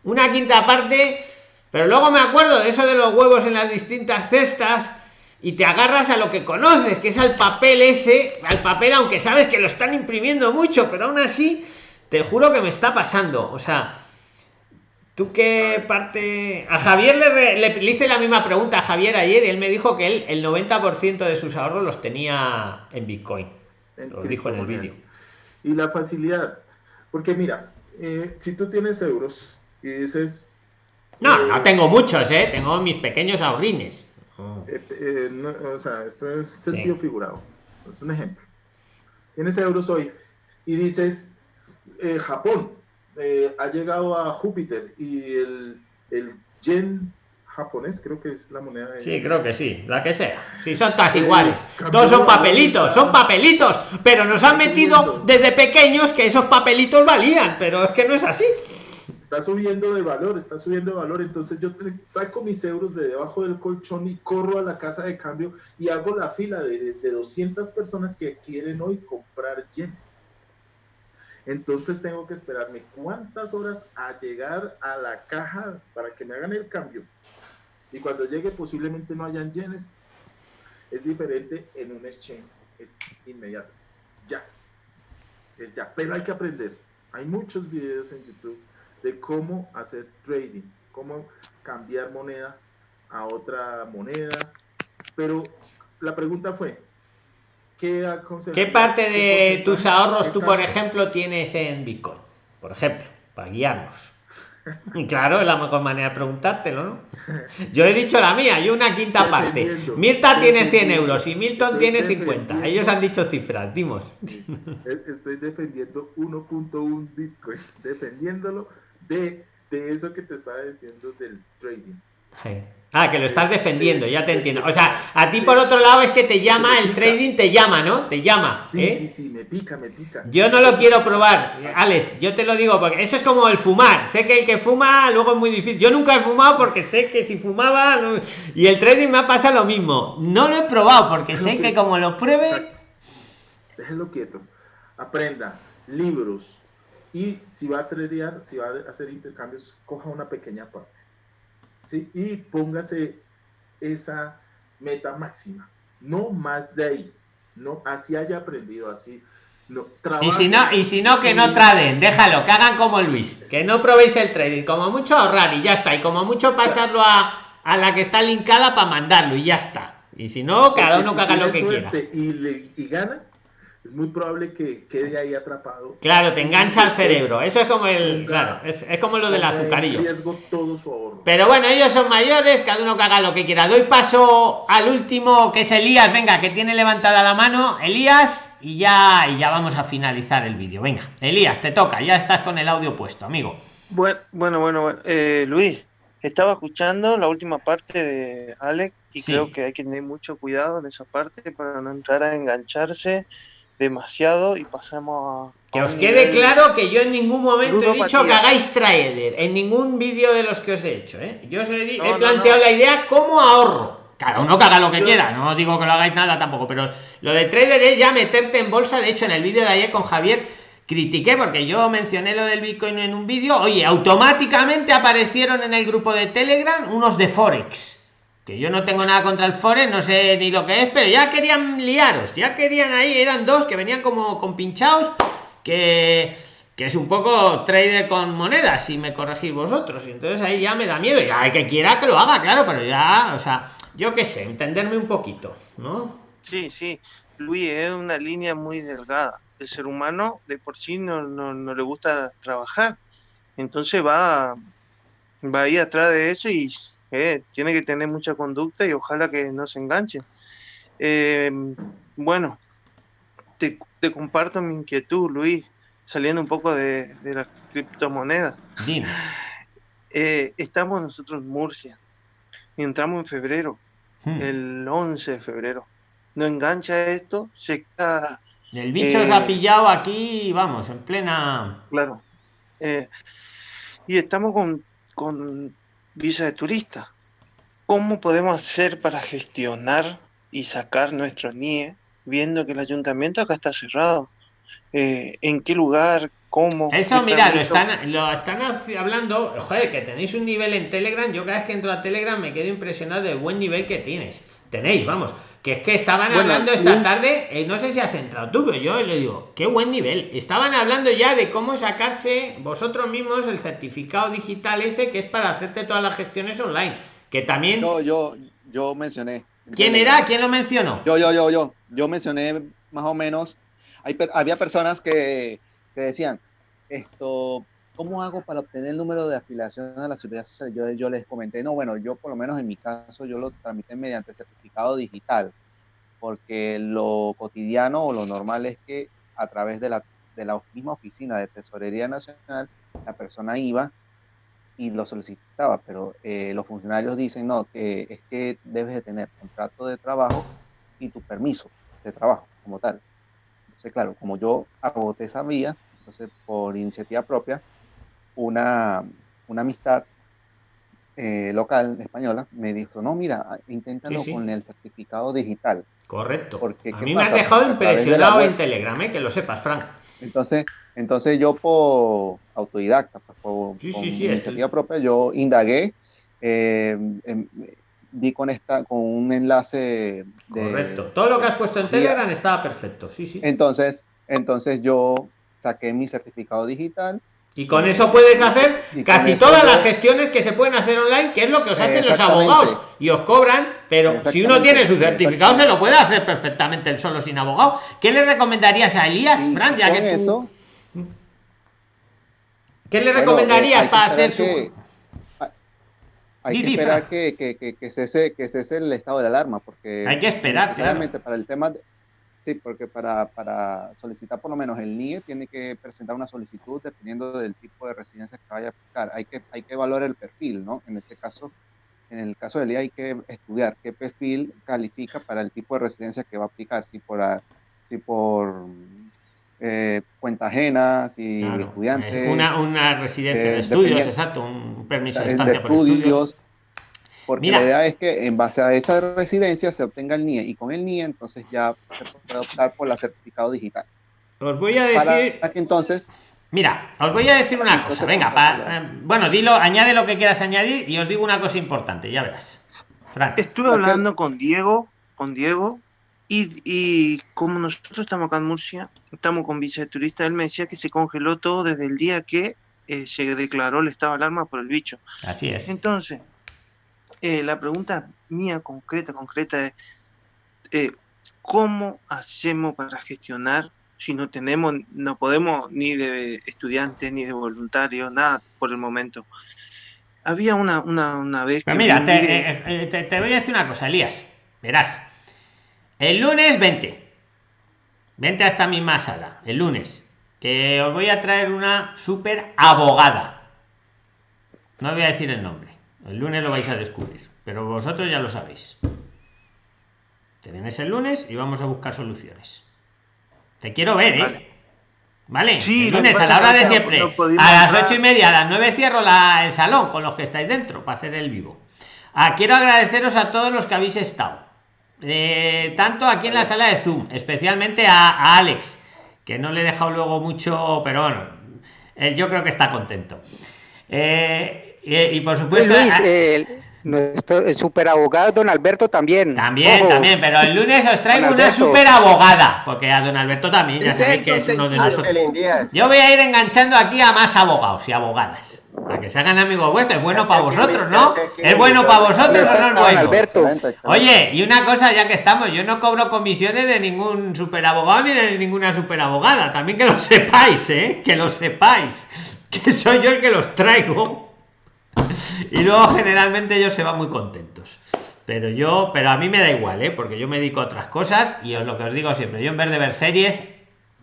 Una quinta parte, pero luego me acuerdo de eso de los huevos en las distintas cestas y te agarras a lo que conoces, que es al papel ese, al papel, aunque sabes que lo están imprimiendo mucho, pero aún así, te juro que me está pasando. O sea, ¿tú qué parte...? A Javier le, re- le, le hice la misma pregunta a Javier ayer y él me dijo que él el 90% de sus ahorros los tenía en Bitcoin. en Lo dijo en el vídeo. Y la facilidad, porque mira, eh, si tú tienes euros y dices, No, Eh, no tengo muchos, ¿eh? Tengo mis pequeños ahorrines. Oh. eh, eh, no, o sea, esto es sentido figurado, es un ejemplo. Tienes euros hoy y dices, eh, Japón eh, ha llegado a Júpiter y el, el yen japonés, creo que es la moneda de... Sí, creo que sí, la que sea. Sí, son todas Eh, iguales. Todos son papelitos, son papelitos. Pero nos han metido desde pequeños que esos papelitos valían, pero es que no es así. Está subiendo de valor, está subiendo de valor, entonces yo saco mis euros de debajo del colchón y corro a la casa de cambio y hago la fila de, de 200 personas que quieren hoy comprar yenes. Entonces tengo que esperarme cuántas horas a llegar a la caja para que me hagan el cambio. Y cuando llegue posiblemente no hayan yenes. Es diferente en un exchange, es inmediato. Ya. Es ya, pero hay que aprender. Hay muchos videos en YouTube de cómo hacer trading, cómo cambiar moneda a otra moneda. Pero la pregunta fue, ¿qué aconseja- ¿Qué parte qué de tus ahorros tú, por ejemplo, tienes en Bitcoin? Por ejemplo, para guiarnos. Y claro, es la mejor manera de preguntártelo, ¿no? Yo he dicho la mía, yo una quinta parte. Mirta tiene 100 defendiendo, euros y Milton estoy tiene 50. defendiendo. Ellos han dicho cifras, dimos. Es- Estoy defendiendo 1.1 Bitcoin, defendiéndolo de, de eso que te estaba diciendo del trading. Ah, que lo estás defendiendo, ya te entiendo. O sea, a ti por otro lado es que te llama, el trading te llama, ¿no? Te llama. Sí, ¿eh? sí, sí, me pica, me pica. Yo no lo quiero probar, Alex, yo te lo digo porque eso es como el fumar. Sé que el que fuma luego es muy difícil. Yo nunca he fumado porque sé que si fumaba no- y el trading me ha pasado lo mismo. No lo he probado porque sé que como lo pruebe, Exacto. Déjelo quieto. Aprenda libros y si va a tradear, si va a hacer intercambios, coja una pequeña parte. ¿sí? Y póngase esa meta máxima. No más de ahí. No, así haya aprendido, así. No, y si no, y si no que no traden, déjalo, que hagan como Luis, que no probéis el trading, como mucho ahorrar y ya está, y como mucho pasarlo a, a la que está linkada para mandarlo y ya está. Y si no, cada uno que haga lo que quiera. Y, le, y gana, es muy probable que quede ahí atrapado. Claro, te engancha al cerebro. Eso es como el. Claro, es, es como lo del azucarillo. riesgo todo su ahorro. Pero bueno, ellos son mayores, cada uno que haga lo que quiera. Doy paso al último, que es Elías. Venga, que tiene levantada la mano. Elías, y ya, y ya vamos a finalizar el vídeo. Venga, Elías, te toca. Ya estás con el audio puesto, amigo. Bueno, bueno, bueno, bueno. Eh, Luis, estaba escuchando la última parte de Alex y Sí. creo que hay que tener mucho cuidado en esa parte para no entrar a engancharse demasiado y pasamos a... Que os quede claro que yo en ningún momento he dicho que hagáis trader. En ningún vídeo de los que os he hecho. ¿eh? Yo os he, No, he no, planteado no. la idea como ahorro. Cada uno que haga lo que Yo- quiera. No digo que lo hagáis nada tampoco. Pero lo de trader es ya meterte en bolsa. De hecho, en el vídeo de ayer con Javier critiqué porque yo mencioné lo del Bitcoin en un vídeo. Oye, automáticamente aparecieron en el grupo de Telegram unos de Forex. Que yo no tengo nada contra el Forex, no sé ni lo que es, pero ya querían liaros, ya querían ahí, eran dos que venían como con pinchados, que, que es un poco trader con monedas, si me corregís vosotros. Y entonces ahí ya me da miedo. Ya el que quiera que lo haga, claro, pero ya, o sea, yo qué sé, entenderme un poquito, ¿no? Sí, sí. Luis, es una línea muy delgada. El ser humano de por sí no, no, no le gusta trabajar. Entonces va, va ahí atrás de eso y eh, tiene que tener mucha conducta y ojalá que no se enganche. Eh, bueno, te, te comparto mi inquietud, Luis, saliendo un poco de, de las criptomonedas. Dime. Eh, estamos nosotros en Murcia entramos en febrero. Hmm. el 11 de febrero. No engancha esto, se queda, El bicho se ha Eh, pillado aquí, vamos, en plena. claro. y estamos con, con visa de turista. ¿Cómo podemos hacer para gestionar y sacar nuestro NIE viendo que el ayuntamiento acá está cerrado? Eh, ¿En qué lugar? ¿Cómo? Eso, ¿Qué mira, lo están, lo están hablando. Joder, que tenéis un nivel en Telegram. Yo cada vez que entro a Telegram me quedo impresionado del buen nivel que tienes. Tenéis, vamos. Que es que estaban Bueno, hablando esta tarde, eh, no sé si has entrado tú, pero yo le digo, qué buen nivel. Estaban hablando ya de cómo sacarse vosotros mismos el certificado digital ese que es para hacerte todas las gestiones online. Que también. Yo, yo, yo mencioné. ¿Quién era? ¿Quién lo mencionó? Yo, yo, yo, yo. Yo mencioné más o menos. Hay, había personas que, que decían, esto, ¿cómo hago para obtener el número de afiliación a la seguridad social? Yo, les comenté, no, bueno, yo por lo menos en mi caso, yo lo tramité mediante certificado digital, porque lo cotidiano o lo normal es que a través de la, de la misma oficina de Tesorería Nacional, la persona iba y lo solicitaba, pero eh, los funcionarios dicen, no, que es que debes de tener contrato de trabajo y tu permiso de trabajo como tal. Entonces, claro, como yo agoté esa vía, entonces por iniciativa propia, una, una amistad eh, local española me dijo, no, mira, inténtalo Sí, sí. con el certificado digital. Correcto. Porque, A ¿qué mí me has dejado Porque de impresionado web- en Telegram, eh, que lo sepas, Frank. Entonces, entonces yo por autodidacta, pues, por, Sí, sí, iniciativa propia, yo indagué, eh, di con esta, con un enlace de Correcto. Todo lo que has puesto en. Telegram estaba perfecto. Sí, sí. Entonces, entonces yo saqué mi certificado digital. Y con eso puedes hacer casi todas las gestiones que se pueden hacer online, que es lo que os hacen los abogados. Y os cobran, pero si uno tiene su certificado, se lo puede hacer perfectamente él solo sin abogado. ¿Qué le recomendarías a Elías, Fran? Ya que tú- eso, ¿Qué le recomendarías eh, para hacer su.? que- hay- Hay que esperar que, que, que, que cese, que cese el estado de alarma, porque Hay que esperar, necesariamente para el tema de- sí, porque para, para solicitar por lo menos el NIE tiene que presentar una solicitud dependiendo del tipo de residencia que vaya a aplicar. Hay que, hay que evaluar el perfil, ¿no? En este caso, en el caso del NIE hay que estudiar qué perfil califica para el tipo de residencia que va a aplicar, si por, si por eh, cuenta ajena, si Claro, estudiante, eh, una, una residencia eh, de estudios, dependiendo- exacto, un permiso de de estancia por estudios. Porque Mira. la idea es que en base a esa residencia se obtenga el NIE y con el NIE entonces ya se puede optar por la certificado digital. Os voy a Para decir. que entonces, Mira, os voy a decir una cosa. Venga, pues, pa- eh, bueno, dilo, añade lo que quieras añadir y os digo una cosa importante, ya verás. Fran. Estuve hablando con Diego, con Diego, y, y como nosotros estamos acá en Murcia, estamos con visa de turista, él me decía que se congeló todo desde el día que eh, se declaró el estado de alarma por el bicho. Así es. Entonces, eh, la pregunta mía concreta, concreta es, eh, ¿cómo hacemos para gestionar si no tenemos, no podemos ni de estudiantes, ni de voluntarios, nada por el momento? Había una, una, una vez Pero que mira, te, eh, te- te voy a decir una cosa, Elías. Verás. El lunes 20. Vente a esta misma sala. El lunes. Que os voy a traer una super abogada. No voy a decir el nombre. El lunes lo vais a descubrir. Pero vosotros ya lo sabéis. Te vienes el lunes y vamos a buscar soluciones. Te quiero ver, ¿eh? Vale. ¿Vale? Sí, el lunes a la hora de siempre. no a las ocho y media, a las nueve cierro la- el salón con los que estáis dentro para hacer el vivo. Ah, quiero agradeceros a todos los que habéis estado. Eh, tanto aquí en la sala de Zoom, especialmente a, a Alex, que no le he dejado luego mucho, pero bueno, él yo creo que está contento. Eh, y, y por Pues, supuesto. Luis, a- el, nuestro el superabogado don Alberto también. también, Ojo, también, pero el lunes os traigo una Alberto. super abogada, porque a don Alberto también, ya sabéis que es uno de nosotros. Yo voy a ir enganchando aquí a más abogados y abogadas. Para que se hagan amigos vuestros. Es bueno para vosotros, ¿no? Es bueno para vosotros o no don bueno. Alberto. Oye, y una cosa ya que estamos, yo no cobro comisiones de ningún superabogado ni de ninguna superabogada. También que lo sepáis, ¿eh? Que lo sepáis. Que soy yo el que los traigo. Y luego generalmente ellos se van muy contentos. Pero yo, pero a mí me da igual, ¿eh? Porque yo me dedico a otras cosas y os lo que os digo siempre, yo en vez de ver series,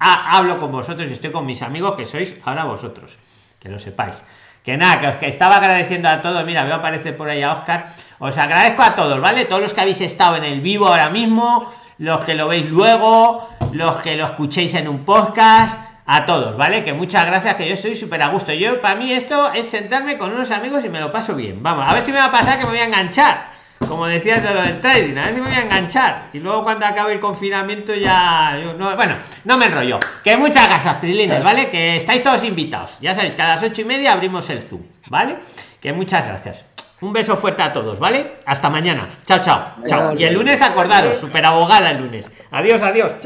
ha- hablo con vosotros y estoy con mis amigos que sois ahora vosotros. Que lo sepáis. que nada, que os que estaba agradeciendo a todos. Mira, veo aparecer por ahí a Oscar. Os agradezco a todos, ¿vale? Todos los que habéis estado en el vivo ahora mismo, los que lo veis luego, los que lo escuchéis en un podcast, a todos, ¿vale? Que muchas gracias, que yo estoy súper a gusto. Yo, para mí, esto es sentarme con unos amigos y me lo paso bien. Vamos, a ver si me va a pasar que me voy a enganchar. Como decías de lo del trading, a ver si me voy a enganchar. Y luego cuando acabe el confinamiento ya. yo no, bueno, no me enrollo. Que muchas gracias, Trilines, ¿vale? Que estáis todos invitados. Ya sabéis que a las ocho y media abrimos el Zoom, ¿vale? Que muchas gracias. Un beso fuerte a todos, ¿vale? Hasta mañana. Chao, chao. Chao. Y el lunes acordaros, super abogada el lunes. Adiós, adiós. Chao.